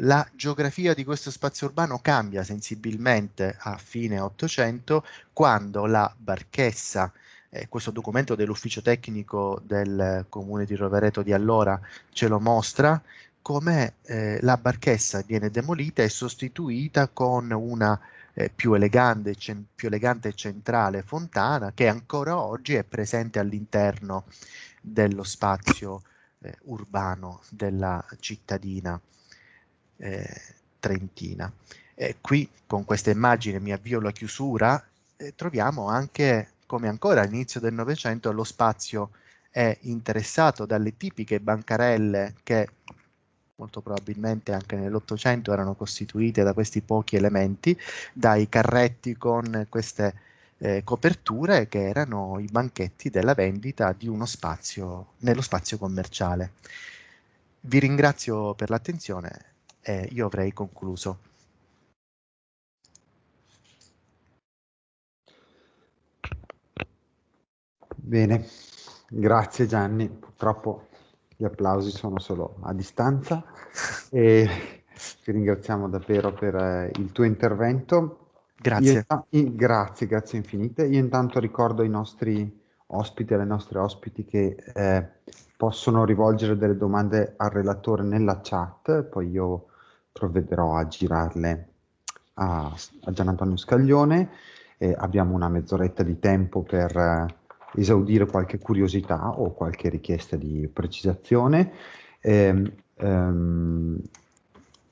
la geografia di questo spazio urbano cambia sensibilmente a fine 800 quando la barchessa eh, questo documento dell'ufficio tecnico del comune di Rovereto di allora ce lo mostra, come eh, la barchessa viene demolita e sostituita con una eh, più, elegante, più elegante e centrale fontana che ancora oggi è presente all'interno dello spazio eh, urbano della cittadina eh, trentina. qui con questa immagine mi avvio alla chiusura, eh, troviamo anche come ancora all'inizio del Novecento lo spazio è interessato dalle tipiche bancarelle che molto probabilmente anche nell'Ottocento erano costituite da questi pochi elementi, dai carretti con queste eh, coperture che erano i banchetti della vendita di uno spazio nello spazio commerciale. Vi ringrazio per l'attenzione e io avrei concluso. Bene, Grazie Gianni, purtroppo gli applausi sono solo a distanza e ti ringraziamo davvero per eh, il tuo intervento. Grazie. Io, grazie, grazie infinite. Io intanto ricordo ai nostri ospiti, alle nostre ospiti che eh, possono rivolgere delle domande al relatore nella chat, poi io provvederò a girarle a, a Gian Antonio Scaglione. Eh, abbiamo una mezz'oretta di tempo per eh, esaudire qualche curiosità o qualche richiesta di precisazione. Eh, ehm,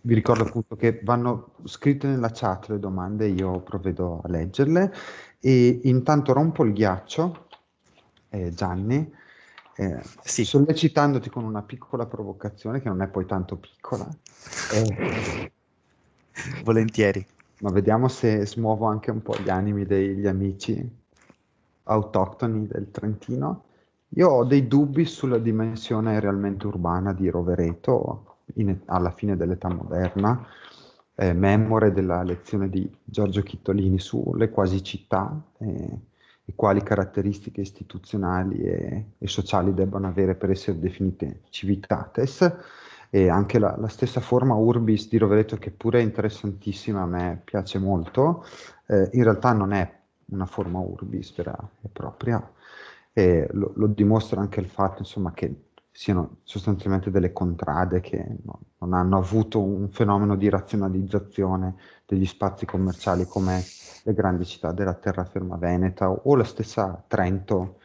vi ricordo appunto che vanno scritte nella chat le domande, io provvedo a leggerle e intanto rompo il ghiaccio, eh, Gianni, eh, sì. sollecitandoti con una piccola provocazione che non è poi tanto piccola. Eh, Volentieri. Ma vediamo se smuovo anche un po' gli animi degli amici autoctoni del Trentino. Io ho dei dubbi sulla dimensione realmente urbana di Rovereto in, alla fine dell'età moderna, eh, memore della lezione di Giorgio Chittolini sulle quasi città eh, e quali caratteristiche istituzionali e, e, sociali debbano avere per essere definite civitates e anche la, la, stessa forma urbis di Rovereto che pure è interessantissima, a me piace molto, eh, in realtà non è una forma urbis vera e propria e lo, lo dimostra anche il fatto insomma, che siano sostanzialmente delle contrade che no, non hanno avuto un fenomeno di razionalizzazione degli spazi commerciali come le grandi città della terraferma veneta o la stessa Trento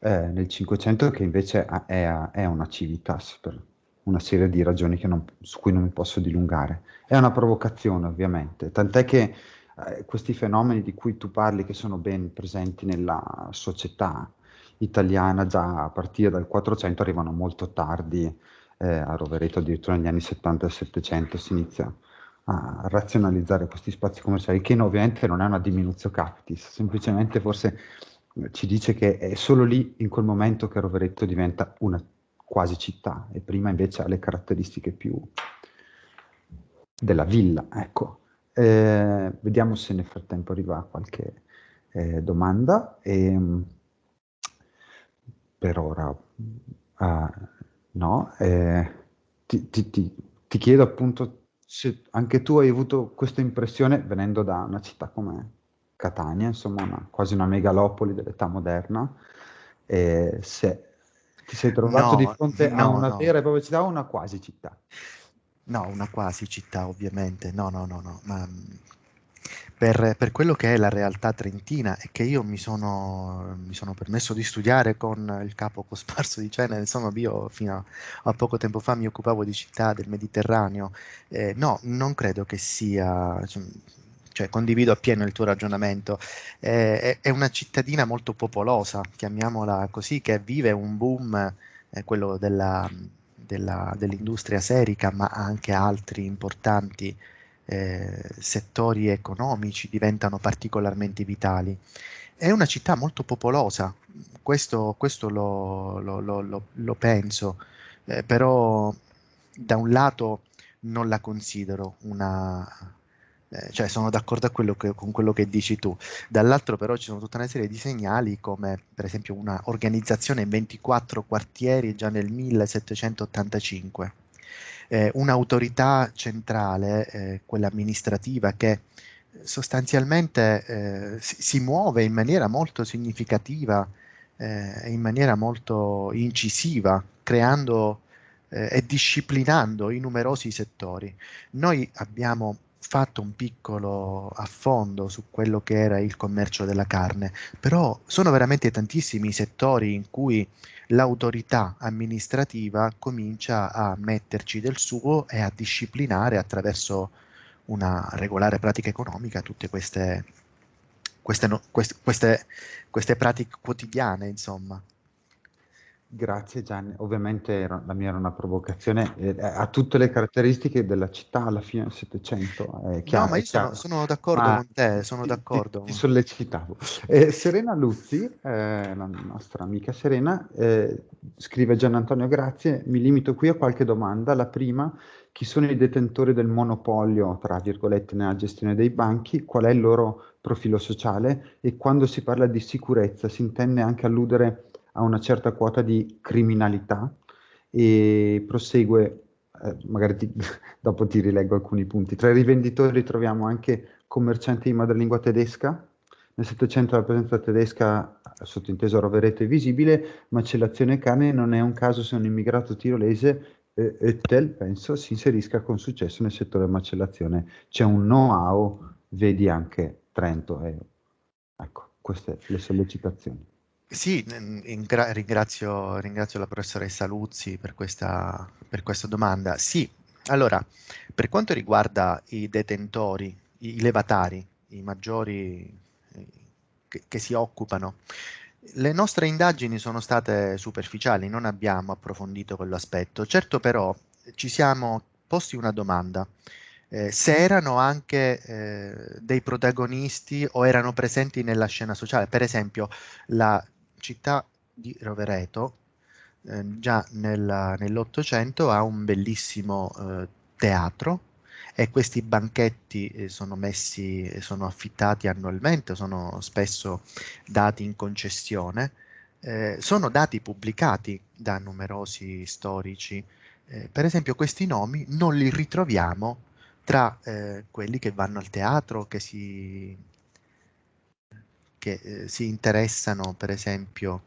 eh, nel Cinquecento che invece è, è, una civitas per una serie di ragioni non, su cui non mi posso dilungare. È una provocazione ovviamente, tant'è che eh, questi fenomeni di cui tu parli che sono ben presenti nella società italiana già a partire dal 400 arrivano molto tardi eh, a Rovereto, addirittura negli anni 70 e 700 si inizia a razionalizzare questi spazi commerciali, che ovviamente non è una diminuzione captis, semplicemente forse eh, ci dice che è solo lì, in quel momento, che Rovereto diventa una quasi città, e prima invece ha le caratteristiche più della villa, ecco. Eh, vediamo se nel frattempo arriva qualche eh, domanda. E, ehm, per ora uh, no. Eh, ti, ti, ti, ti, chiedo appunto se anche tu hai avuto questa impressione venendo da una città come Catania, insomma una, quasi una megalopoli dell'età moderna, se ti sei trovato no, di fronte no, a una no. vera e propria città o una quasi città? No, una quasi città ovviamente, no, no, no, no, ma per, per, quello che è la realtà trentina e che io mi sono, mi sono, permesso di studiare con il capo cosparso di Cena, insomma io fino a, poco tempo fa mi occupavo di città del Mediterraneo, eh, no, non credo che sia, cioè, condivido appieno il tuo ragionamento, eh, è, è, una cittadina molto popolosa, chiamiamola così, che vive un boom, eh, quello della della, dell'industria serica, ma anche altri importanti eh, settori economici diventano particolarmente vitali. È una città molto popolosa, questo, questo lo, lo, lo, lo, penso, eh, però da un lato non la considero una, eh, cioè sono d'accordo quello che, con quello che dici tu. Dall'altro però ci sono tutta una serie di segnali come per esempio una organizzazione in 24 quartieri già nel 1785, eh, un'autorità centrale, eh, quella amministrativa, che sostanzialmente eh, si, si, muove in maniera molto significativa eh, in maniera molto incisiva, creando e disciplinando i numerosi settori. Noi abbiamo fatto un piccolo affondo su quello che era il commercio della carne, però sono veramente tantissimi i settori in cui l'autorità amministrativa comincia a metterci del suo e a disciplinare attraverso una regolare pratica economica tutte queste, queste, queste, queste, pratiche quotidiane, insomma. Grazie Gianni, ovviamente era, la mia era una provocazione, eh, ha tutte le caratteristiche della città alla fine del Settecento. no, ma io sono, sono, d'accordo ma con te, sono ti, d'accordo. Ti, ti sollecitavo. Eh, Serena Luzzi, eh, la nostra amica Serena, eh, scrive Gian Antonio, grazie, mi limito qui a qualche domanda. La prima, chi sono i detentori del monopolio, tra virgolette, nella gestione dei banchi, qual è il loro profilo sociale e quando si parla di sicurezza si intende anche alludere a una certa quota di criminalità e prosegue, eh, magari ti, *laughs* dopo ti rileggo alcuni punti. Tra i rivenditori troviamo anche commercianti di madrelingua tedesca, nel Settecento la presenza tedesca, sottinteso Rovereto, è visibile, macellazione carne non è un caso se un immigrato tirolese eh, penso, si inserisca con successo nel settore macellazione. C'è un know-how, vedi anche Trento. Eh. Ecco, queste le sollecitazioni. Sì, ringrazio, ringrazio, la professoressa Luzzi per questa, per questa domanda. Sì, allora, per quanto riguarda i detentori, i levatari, i maggiori eh, che, che si occupano le nostre indagini sono state superficiali, non abbiamo approfondito quell'aspetto. Certo però ci siamo posti una domanda. Eh, se erano anche eh, dei protagonisti o erano presenti nella scena sociale. Per esempio, la città di Rovereto, eh, già nell'Ottocento, ha un bellissimo eh, teatro e questi banchetti eh, sono messi, sono affittati annualmente, sono spesso dati in concessione, eh, sono dati pubblicati da numerosi storici. Eh, per esempio questi nomi non li ritroviamo tra eh, quelli che vanno al teatro, che si, che, eh, si interessano per esempio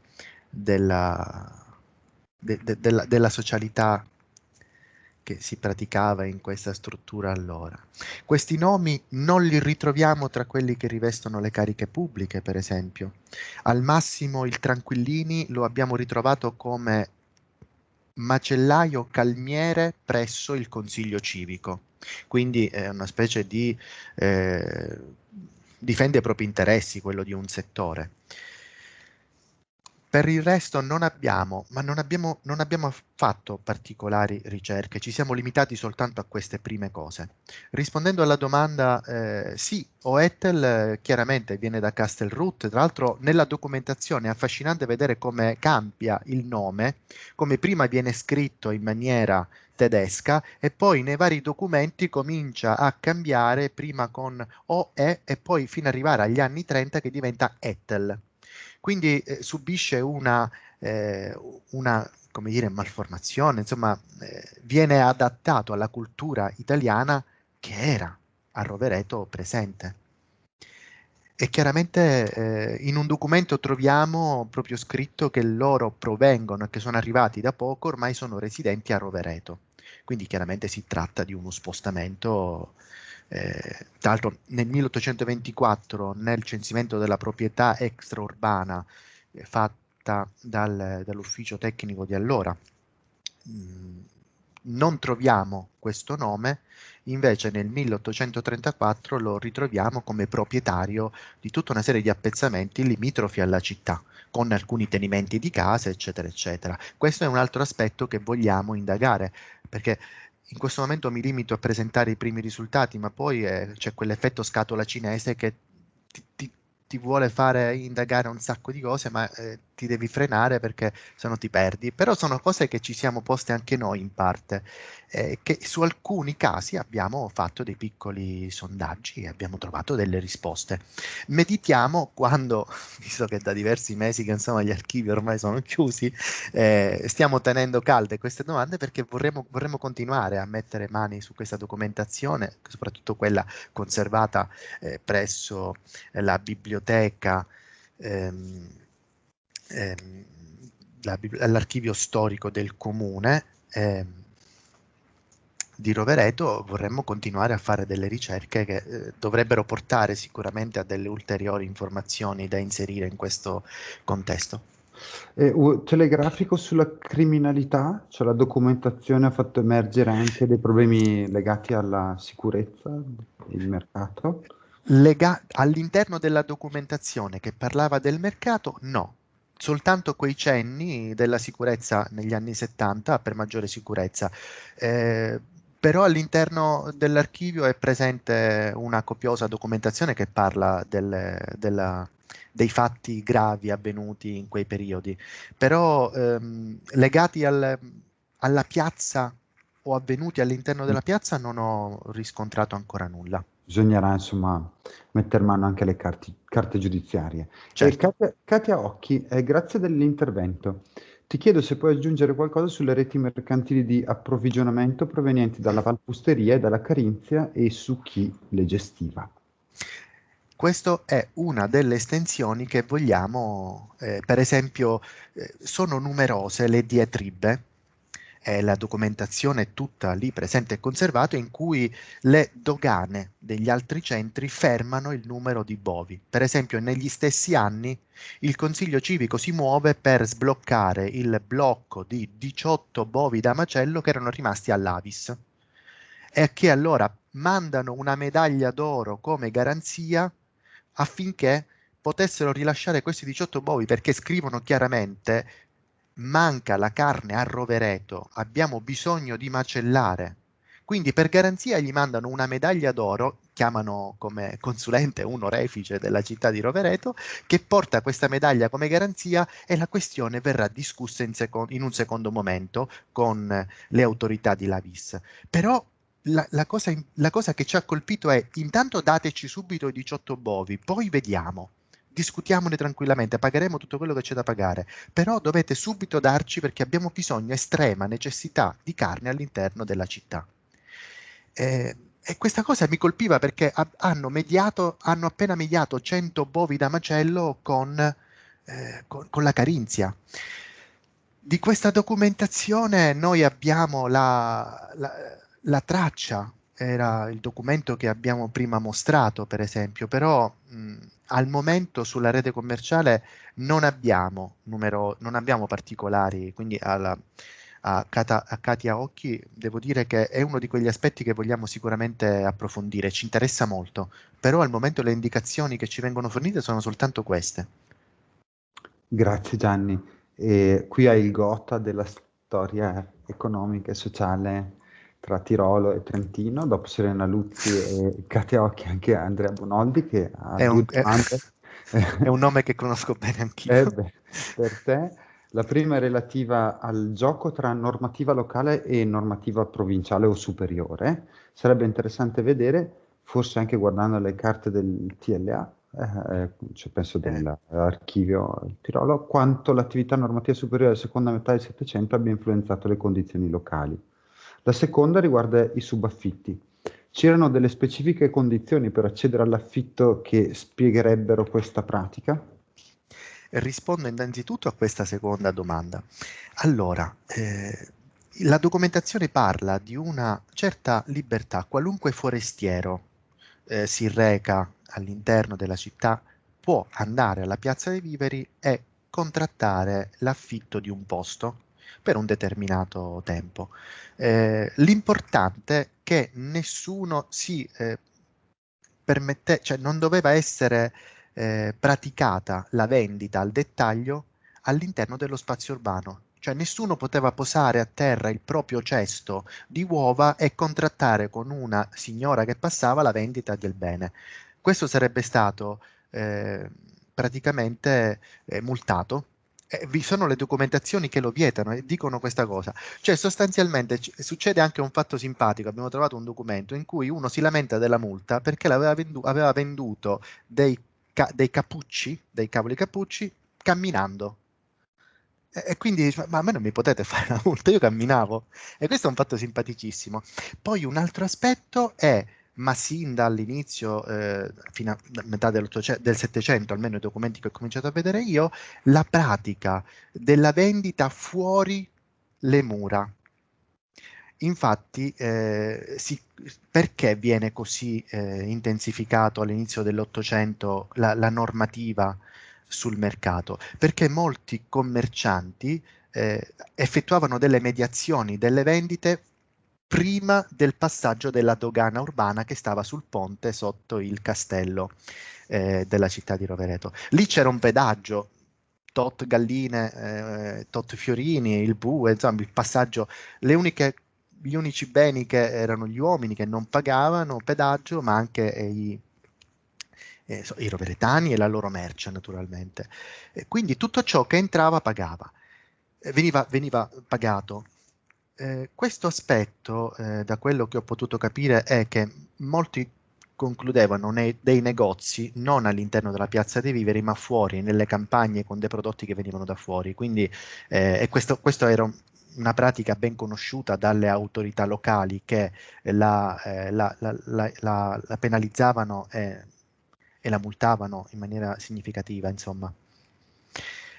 della, de, de, della, della socialità che si praticava in questa struttura allora. Questi nomi non li ritroviamo tra quelli che rivestono le cariche pubbliche, per esempio. Al massimo il Tranquillini lo abbiamo ritrovato come macellaio calmiere presso il consiglio civico, quindi è una specie di eh, difende i propri interessi, quello di un settore. Per il resto non abbiamo, ma non abbiamo, non abbiamo fatto particolari ricerche, ci siamo limitati soltanto a queste prime cose. Rispondendo alla domanda, eh, sì, Oetel eh, chiaramente viene da Castelroot, tra l'altro nella documentazione è affascinante vedere come cambia il nome, come prima viene scritto in maniera tedesca e poi nei vari documenti comincia a cambiare prima con OE e poi fino ad arrivare agli anni 30 che diventa Etel quindi eh, subisce una, eh, una come dire, malformazione, insomma, eh, viene adattato alla cultura italiana che era a Rovereto presente. E chiaramente eh, in un documento troviamo proprio scritto che loro provengono e che sono arrivati da poco, ormai sono residenti a Rovereto. Quindi chiaramente si tratta di uno spostamento eh, tra l'altro nel 1824 nel censimento della proprietà extraurbana eh, fatta dal, dall'ufficio tecnico di allora mh, mm, non troviamo questo nome, invece nel 1834 lo ritroviamo come proprietario di tutta una serie di appezzamenti limitrofi alla città, con alcuni tenimenti di case, eccetera, eccetera. Questo è un altro aspetto che vogliamo indagare, perché in questo momento mi limito a presentare i primi risultati, ma poi eh, c'è quell'effetto scatola cinese che ti, ti, ti, vuole fare indagare un sacco di cose, ma eh, ti devi frenare perché se no ti perdi. Però sono cose che ci siamo poste anche noi in parte, eh, che su alcuni casi abbiamo fatto dei piccoli sondaggi e abbiamo trovato delle risposte. Meditiamo quando, *laughs* visto che da diversi mesi che insomma gli archivi ormai sono chiusi, eh, stiamo tenendo calde queste domande perché vorremmo, vorremmo continuare a mettere mani su questa documentazione, soprattutto quella conservata eh, presso la biblioteca. Ehm, ehm, all'archivio storico del comune ehm, di Rovereto vorremmo continuare a fare delle ricerche che eh, dovrebbero portare sicuramente a delle ulteriori informazioni da inserire in questo contesto. Eh, telegrafico sulla criminalità, cioè la documentazione ha fatto emergere anche dei problemi legati alla sicurezza del mercato? Lega- all'interno della documentazione che parlava del mercato, no, soltanto quei cenni della sicurezza negli anni 70 per maggiore sicurezza. Eh, però all'interno dell'archivio è presente una copiosa documentazione che parla del, della, dei fatti gravi avvenuti in quei periodi, però ehm, legati al, alla piazza o avvenuti all'interno della piazza non ho riscontrato ancora nulla. Bisognerà insomma mettere mano anche alle carte, carte giudiziarie. Certo. Katia, Katia, Occhi, eh, grazie dell'intervento. Ti chiedo se puoi aggiungere qualcosa sulle reti mercantili di approvvigionamento provenienti dalla Valpusteria e dalla Carinzia e su chi le gestiva. Questa è una delle estensioni che vogliamo, eh, per esempio, eh, sono numerose le diatribe eh, la documentazione è tutta lì presente e conservata in cui le dogane degli altri centri fermano il numero di bovi. Per esempio negli stessi anni il Consiglio civico si muove per sbloccare il blocco di 18 bovi da macello che erano rimasti all'Avis e che allora mandano una medaglia d'oro come garanzia affinché potessero rilasciare questi 18 bovi perché scrivono chiaramente manca la carne a Rovereto, abbiamo bisogno di macellare. Quindi per garanzia gli mandano una medaglia d'oro, chiamano come consulente un orefice della città di Rovereto, che porta questa medaglia come garanzia e la questione verrà discussa in, seco- in un secondo momento con le autorità di Lavis. Però la, la, cosa, la cosa che ci ha colpito è intanto dateci subito i 18 bovi, poi vediamo discutiamone tranquillamente, pagheremo tutto quello che c'è da pagare, però dovete subito darci perché abbiamo bisogno, estrema necessità di carne all'interno della città. Eh, e questa cosa mi colpiva perché hanno, mediato, hanno appena mediato 100 bovi da macello con, eh, con, con la Carinzia. Di questa documentazione noi abbiamo la, la, la traccia, era il documento che abbiamo prima mostrato, per esempio, però mh, al momento sulla rete commerciale non abbiamo, numero, non abbiamo particolari, quindi alla, a, Kata, a Katia Occhi devo dire che è uno di quegli aspetti che vogliamo sicuramente approfondire, ci interessa molto, però al momento le indicazioni che ci vengono fornite sono soltanto queste. Grazie Gianni. E qui hai il gota della storia economica e sociale tra Tirolo e Trentino, dopo Serena Luzzi e *laughs* Katia Occhi anche Andrea Bonoldi che ha è un, è, *laughs* è un nome che conosco bene anch'io. Eh beh, per te. La prima è relativa al gioco tra normativa locale e normativa provinciale o superiore. Sarebbe interessante vedere, forse anche guardando le carte del TLA, eh, cioè penso dell'archivio Tirolo, quanto l'attività normativa superiore della seconda metà del Settecento abbia influenzato le condizioni locali. La seconda riguarda i subaffitti. C'erano delle specifiche condizioni per accedere all'affitto che spiegherebbero questa pratica? Rispondo innanzitutto a questa seconda domanda. Allora, eh, la documentazione parla di una certa libertà. Qualunque forestiero eh, si reca all'interno della città può andare alla piazza dei viveri e contrattare l'affitto di un posto per un determinato tempo. Eh, l'importante è che nessuno si eh, permette, cioè non doveva essere eh, praticata la vendita al dettaglio all'interno dello spazio urbano. Cioè nessuno poteva posare a terra il proprio cesto di uova e contrattare con una signora che passava la vendita del bene. Questo sarebbe stato eh, praticamente eh, multato eh, vi sono le documentazioni che lo vietano e dicono questa cosa. Cioè sostanzialmente succede anche un fatto simpatico, abbiamo trovato un documento in cui uno si lamenta della multa perché aveva, vendu- aveva venduto dei, ca- dei cappucci, dei cavoli cappucci, camminando. E, quindi ma a me non mi potete fare la multa, io camminavo. E questo è un fatto simpaticissimo. Poi un altro aspetto è ma sin dall'inizio, eh, fino a metà del Settecento, almeno i documenti che ho cominciato a vedere io, la pratica della vendita fuori le mura. Infatti, eh, si, perché viene così eh, intensificato all'inizio dell'Ottocento la, la, normativa sul mercato? Perché molti commercianti eh, effettuavano delle mediazioni delle vendite prima del passaggio della dogana urbana che stava sul ponte sotto il castello eh, della città di Rovereto. Lì c'era un pedaggio, tot galline, eh, tot fiorini, il bue, insomma il passaggio, uniche, gli unici beni che erano gli uomini che non pagavano pedaggio, ma anche i, eh, i roveretani e la loro merce naturalmente. quindi tutto ciò che entrava pagava, veniva, veniva pagato eh, questo aspetto, eh, da quello che ho potuto capire, è che molti concludevano nei, dei negozi non all'interno della piazza dei viveri, ma fuori, nelle campagne con dei prodotti che venivano da fuori. Quindi, eh, questo, questo era una pratica ben conosciuta dalle autorità locali che la, eh, la, la, la penalizzavano e, e, la multavano in maniera significativa, insomma.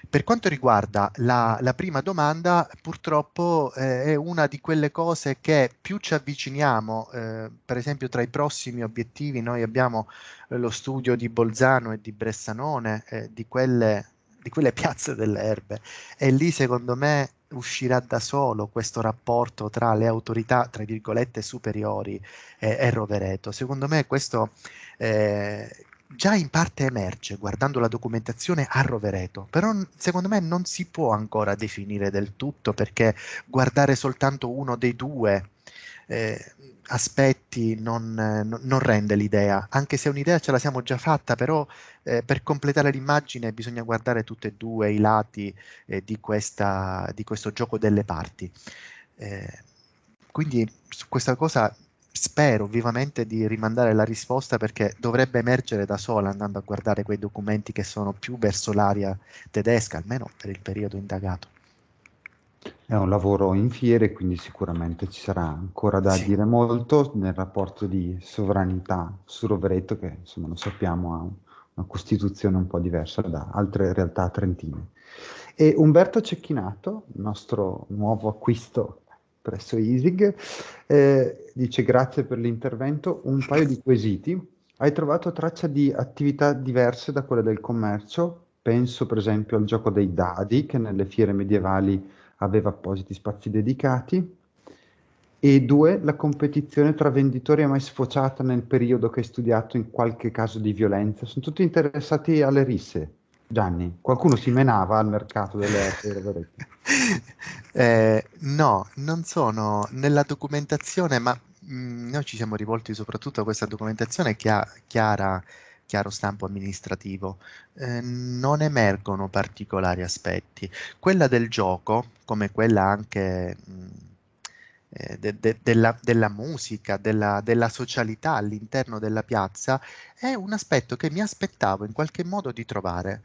Per quanto riguarda la, la prima domanda, purtroppo eh, è una di quelle cose che più ci avviciniamo, eh, per esempio tra i prossimi obiettivi noi abbiamo eh, lo studio di Bolzano e di Bressanone, eh, di quelle, di quelle *laughs* piazze delle erbe, e lì secondo me uscirà da solo questo rapporto tra le autorità, tra virgolette, superiori e, e Rovereto. Secondo me questo eh, già in parte emerge guardando la documentazione a Rovereto, però secondo me non si può ancora definire del tutto perché guardare soltanto uno dei due eh, aspetti non, non, rende l'idea, anche se un'idea ce la siamo già fatta, però eh, per completare l'immagine bisogna guardare tutti e due i lati eh, di, questa, di, questo gioco delle parti. Eh, quindi su questa cosa spero vivamente di rimandare la risposta perché dovrebbe emergere da sola andando a guardare quei documenti che sono più verso l'area tedesca, almeno per il periodo indagato. È un lavoro in fiere, quindi sicuramente ci sarà ancora da sì. dire molto nel rapporto di sovranità su Rovereto, che insomma lo sappiamo ha una costituzione un po' diversa da altre realtà trentine. E Umberto Cecchinato, nostro nuovo acquisto presso ISIG, eh, dice grazie per l'intervento, un paio di quesiti. Hai trovato traccia di attività diverse da quelle del commercio? Penso per esempio al gioco dei dadi che nelle fiere medievali aveva appositi spazi dedicati. E due, la competizione tra venditori è mai sfociata nel periodo che hai studiato in qualche caso di violenza? Sono tutti interessati alle risse. Gianni, qualcuno si menava al mercato delle *laughs* opere? eh, no, non sono nella documentazione, ma mh, mm, noi ci siamo rivolti soprattutto a questa documentazione che ha chiara chiaro stampo amministrativo, eh, non emergono particolari aspetti. Quella del gioco, come quella anche mh, eh, de, de, della, della, musica, della, della socialità all'interno della piazza, è un aspetto che mi aspettavo in qualche modo di trovare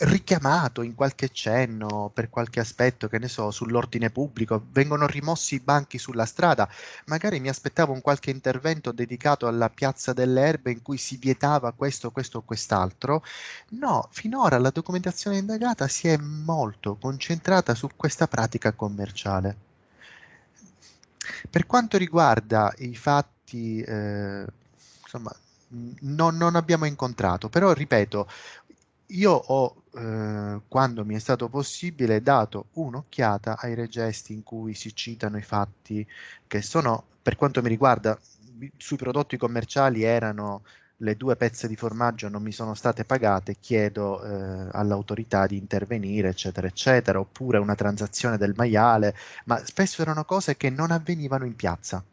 richiamato in qualche cenno per qualche aspetto, che ne so, sull'ordine pubblico, vengono rimossi i banchi sulla strada, magari mi aspettavo un qualche intervento dedicato alla piazza delle erbe in cui si vietava questo, questo o quest'altro. No, finora la documentazione indagata si è molto concentrata su questa pratica commerciale. Per quanto riguarda i fatti, eh, insomma, non, non, abbiamo incontrato, però ripeto, io ho, eh, quando mi è stato possibile, dato un'occhiata ai regesti in cui si citano i fatti che sono, per quanto mi riguarda, sui prodotti commerciali erano le due pezze di formaggio non mi sono state pagate, chiedo eh, all'autorità di intervenire, eccetera, eccetera, oppure una transazione del maiale, ma spesso erano cose che non avvenivano in piazza.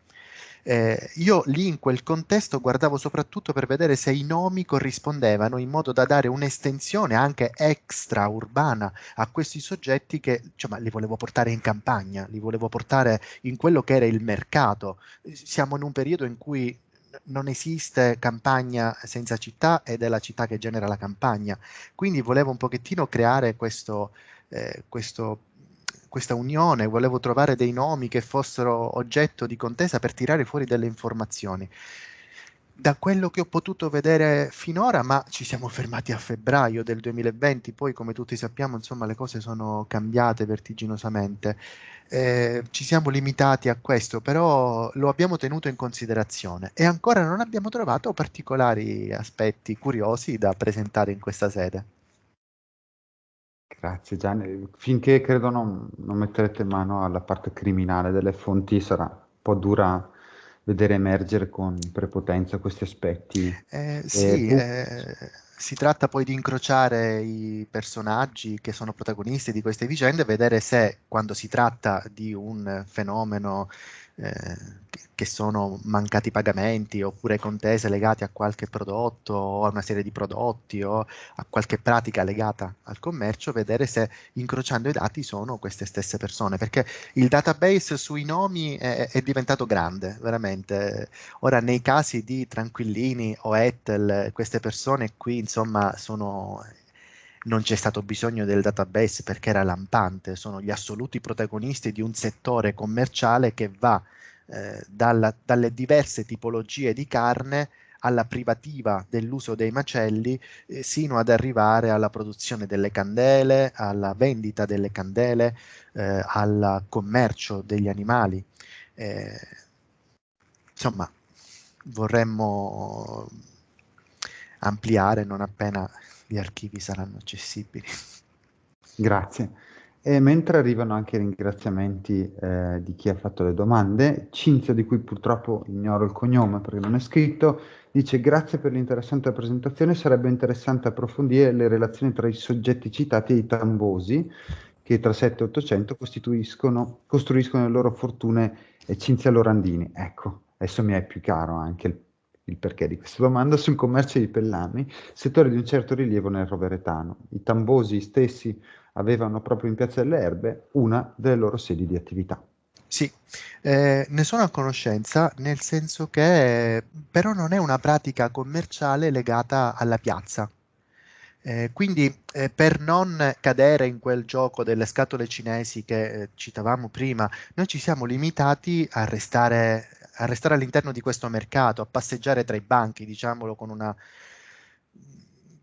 Eh, io lì in quel contesto guardavo soprattutto per vedere se i nomi corrispondevano in modo da dare un'estensione anche extra urbana a questi soggetti che insomma, li volevo portare in campagna, li volevo portare in quello che era il mercato. Siamo in un periodo in cui non esiste campagna senza città ed è la città che genera la campagna. Quindi volevo un pochettino creare questo, eh, questo questa unione, volevo trovare dei nomi che fossero oggetto di contesa per tirare fuori delle informazioni. Da quello che ho potuto vedere finora, ma ci siamo fermati a febbraio del 2020, poi come tutti sappiamo, insomma, le cose sono cambiate vertiginosamente. Eh, ci siamo limitati a questo, però lo abbiamo tenuto in considerazione e ancora non abbiamo trovato particolari aspetti curiosi da presentare in questa sede. Grazie Gianni. Finché credo non, non metterete mano alla parte criminale delle fonti sarà un po' dura vedere emergere con prepotenza questi aspetti. Eh, sì, eh, si tratta poi di incrociare i personaggi che sono protagonisti di queste vicende e vedere se quando si tratta di un fenomeno che sono mancati pagamenti oppure contese legate a qualche prodotto o a una serie di prodotti o a qualche pratica legata al commercio, vedere se incrociando i dati sono queste stesse persone, perché il database sui nomi è, è diventato grande, veramente. Ora nei casi di Tranquillini o Ettel, queste persone qui insomma sono non c'è stato bisogno del database perché era lampante, sono gli assoluti protagonisti di un settore commerciale che va eh, dalla, dalle diverse tipologie di carne alla privativa dell'uso dei macelli eh, sino ad arrivare alla produzione delle candele, alla vendita delle candele, eh, al commercio degli animali. Eh, insomma, vorremmo ampliare non appena gli archivi saranno accessibili. *laughs* Grazie. E mentre arrivano anche i ringraziamenti eh, di chi ha fatto le domande, Cinzia, di cui purtroppo ignoro il cognome perché non è scritto, dice grazie per l'interessante presentazione, sarebbe interessante approfondire le relazioni tra i soggetti citati e i tambosi che tra 7 e 800 costruiscono le loro fortune e Cinzia Lorandini. Ecco, adesso mi è più chiaro anche il il perché di questa domanda, sul commercio di pellami, settore di un certo rilievo nel roveretano. I tambosi stessi avevano proprio in Piazza delle Erbe una delle loro sedi di attività. Sì, eh, ne sono a conoscenza, nel senso che però non è una pratica commerciale legata alla piazza. Eh, quindi eh, per non cadere in quel gioco delle scatole cinesi che eh, citavamo prima, noi ci siamo limitati a restare a restare all'interno di questo mercato, a passeggiare tra i banchi, diciamolo con una...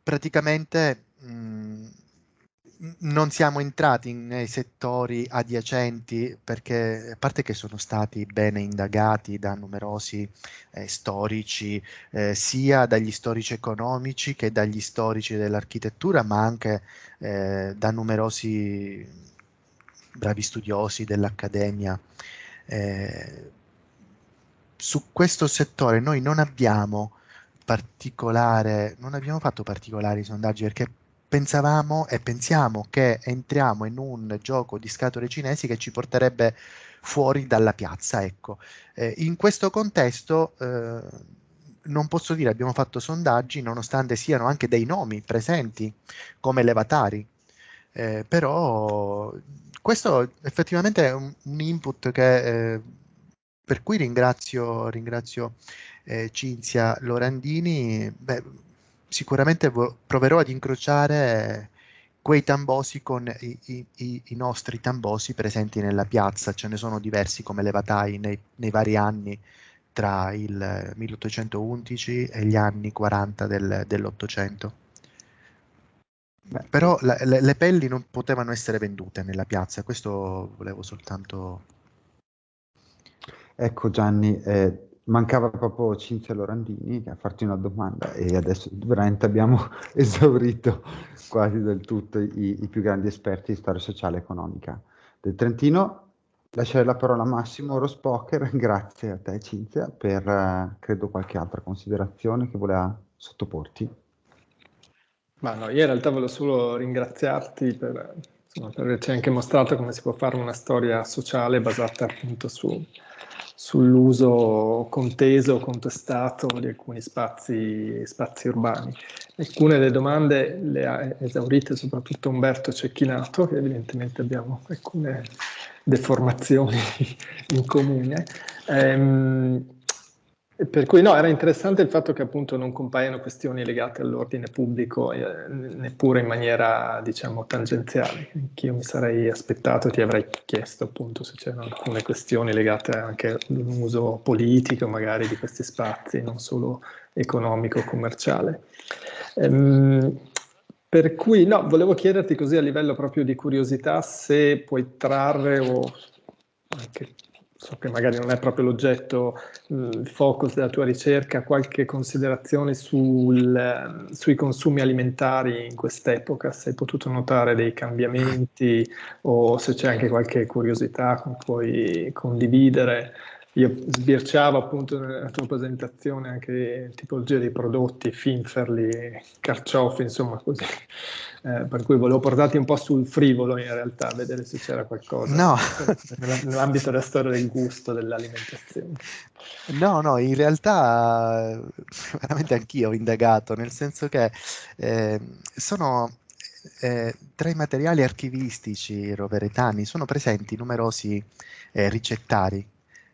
praticamente mh, mm, non siamo entrati nei settori adiacenti perché, a parte che sono stati bene indagati da numerosi eh, storici, eh, sia dagli storici economici che dagli storici dell'architettura, ma anche eh, da numerosi bravi studiosi dell'Accademia. Su questo settore noi non abbiamo particolare, non abbiamo fatto particolari sondaggi perché pensavamo e pensiamo che entriamo in un gioco di scatole cinesi che ci porterebbe fuori dalla piazza. Ecco. Eh, in questo contesto eh, non posso dire abbiamo fatto sondaggi nonostante siano anche dei nomi presenti come levatari, eh, però questo effettivamente è un, un input che eh, per cui ringrazio, ringrazio eh, Cinzia Lorandini. Beh, sicuramente proverò ad incrociare quei tambosi con i, i, i, nostri tambosi presenti nella piazza. Ce ne sono diversi come levatai nei, nei vari anni tra il 1811 e gli anni 40 del, dell'Ottocento. Però la, le, le pelli non potevano essere vendute nella piazza, questo volevo soltanto Ecco Gianni, eh, mancava proprio Cinzia Lorandini a farti una domanda e adesso veramente abbiamo *laughs* esaurito quasi del tutto i, i più grandi esperti di storia sociale e economica del Trentino. Lasciare la parola a Massimo Rospoker, *laughs* grazie a te Cinzia per eh, credo qualche altra considerazione che voleva sottoporti. Ma no, io in realtà volevo solo ringraziarti per, insomma, per averci anche mostrato come si può fare una storia sociale basata appunto su, sull'uso conteso o contestato di alcuni spazi, spazi, urbani. Alcune delle domande le ha esaurite soprattutto Umberto Cecchinato, che evidentemente abbiamo alcune deformazioni *laughs* in comune. Ehm, per cui no, era interessante il fatto che appunto non compaiono questioni legate all'ordine pubblico eh, neppure in maniera diciamo tangenziale, che io mi sarei aspettato, ti avrei chiesto appunto se c'erano alcune questioni legate anche all'uso politico magari di questi spazi, non solo economico-commerciale. Ehm, per cui no, volevo chiederti così a livello proprio di curiosità se puoi trarre o anche so che magari non è proprio l'oggetto, il focus della tua ricerca, qualche considerazione sul, sui consumi alimentari in quest'epoca, se hai potuto notare dei cambiamenti o se c'è anche qualche curiosità che puoi condividere io sbirciavo appunto nella tua presentazione anche tipologie di prodotti, finferli, carciofi, insomma così, *laughs* eh, per cui volevo portarti un po' sul frivolo in realtà, vedere se c'era qualcosa no. *laughs* nell'ambito della storia del gusto, dell'alimentazione. No, no, in realtà veramente anch'io ho indagato, nel senso che eh, sono eh, tra i materiali archivistici roveretani sono presenti numerosi eh, ricettari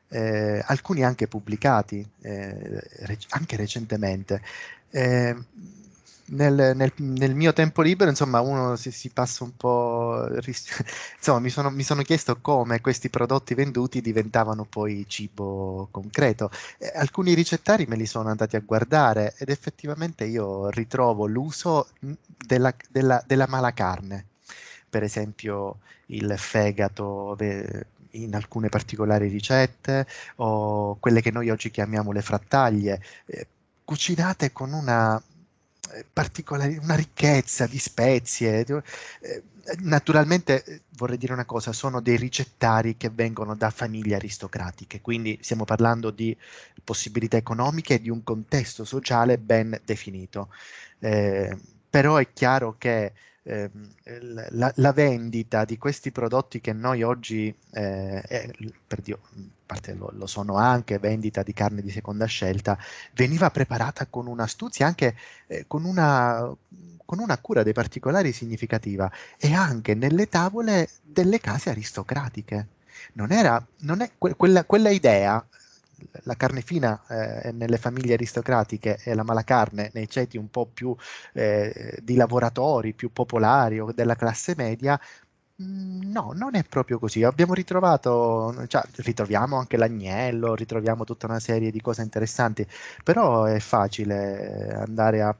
eh, alcuni anche pubblicati, eh, rec- anche recentemente. Eh, nel, nel, nel, mio tempo libero, insomma, uno si, si passa un po'. *laughs* insomma, mi sono, mi sono, chiesto come questi prodotti venduti diventavano poi cibo concreto. Eh, alcuni ricettari me li sono andati a guardare ed effettivamente io ritrovo l'uso della, della, della mala carne. Per esempio, il fegato in alcune particolari ricette o quelle che noi oggi chiamiamo le frattaglie, eh, cucinate con una eh, una ricchezza di spezie. Eh, naturalmente eh, vorrei dire una cosa, sono dei ricettari che vengono da famiglie aristocratiche, quindi stiamo parlando di possibilità economiche e di un contesto sociale ben definito. Eh, però è chiaro che Ehm, la, la, vendita di questi prodotti che noi oggi, eh, eh, per Dio, parte lo, lo, sono anche, vendita di carne di seconda scelta, veniva preparata con un'astuzia, anche eh, con, una, con una cura dei particolari significativa e anche nelle tavole delle case aristocratiche. Non era, non è que, quella, quella idea la carne fina eh, nelle famiglie aristocratiche e la mala carne nei ceti un po' più eh, di lavoratori, più popolari o della classe media, mm, No, non è proprio così. Abbiamo ritrovato, cioè, ritroviamo anche l'agnello, ritroviamo tutta una serie di cose interessanti, però è facile andare a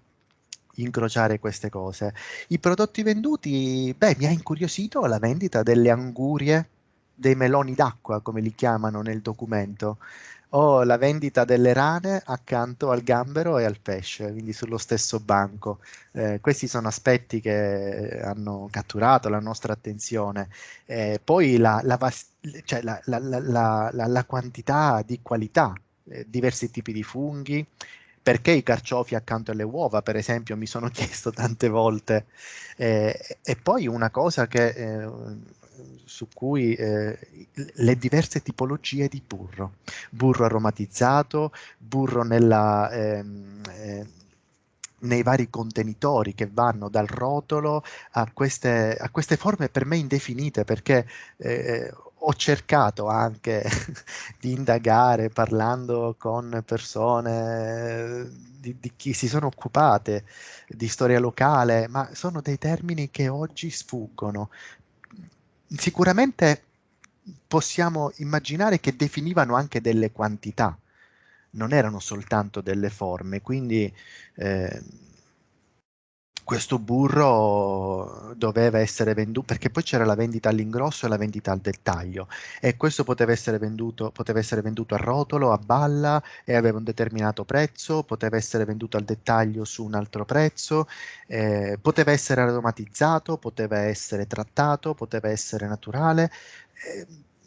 incrociare queste cose. I prodotti venduti, beh, mi ha incuriosito la vendita delle angurie, dei meloni d'acqua, come li chiamano nel documento ho la vendita delle rane accanto al gambero e al pesce, quindi sullo stesso banco. Eh, questi sono aspetti che hanno catturato la nostra attenzione. Eh, poi la, la, cioè la, la, quantità di qualità, eh, diversi tipi di funghi, perché i carciofi accanto alle uova, per esempio, mi sono *laughs* chiesto tante volte. Eh, e poi una cosa che eh, su cui eh, le diverse tipologie di burro, burro aromatizzato, burro nella, ehm, eh, nei vari contenitori che vanno dal rotolo a queste, a queste forme per me indefinite perché eh, ho cercato anche *laughs* di indagare parlando con persone di, di, chi si sono occupate di storia locale, ma sono dei termini che oggi sfuggono sicuramente possiamo immaginare che definivano anche delle quantità, non erano soltanto delle forme, quindi eh, questo burro doveva essere venduto, perché poi c'era la vendita all'ingrosso e la vendita al dettaglio, e questo poteva essere, venduto, poteva essere venduto a rotolo, a balla, e aveva un determinato prezzo, poteva essere venduto al dettaglio su un altro prezzo, eh, poteva essere aromatizzato, poteva essere trattato, poteva essere naturale. Eh,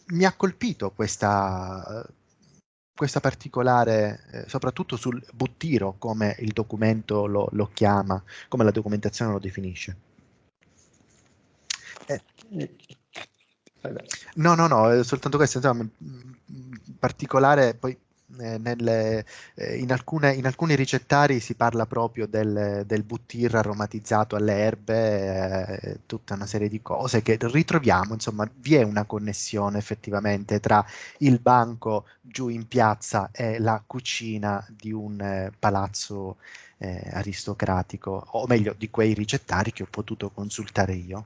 mi ha colpito questa, questa particolare, eh, soprattutto sul buttiro, come il documento lo, lo, chiama, come la documentazione lo definisce. Eh. No, no, no, soltanto questo, insomma, in particolare poi eh, nelle, eh, in, alcune, in, alcuni ricettari si parla proprio del, del buttir aromatizzato alle erbe, eh, tutta una serie di cose che ritroviamo, insomma vi è una connessione effettivamente tra il banco giù in piazza e la cucina di un eh, palazzo eh, aristocratico, o meglio di quei ricettari che ho potuto consultare io.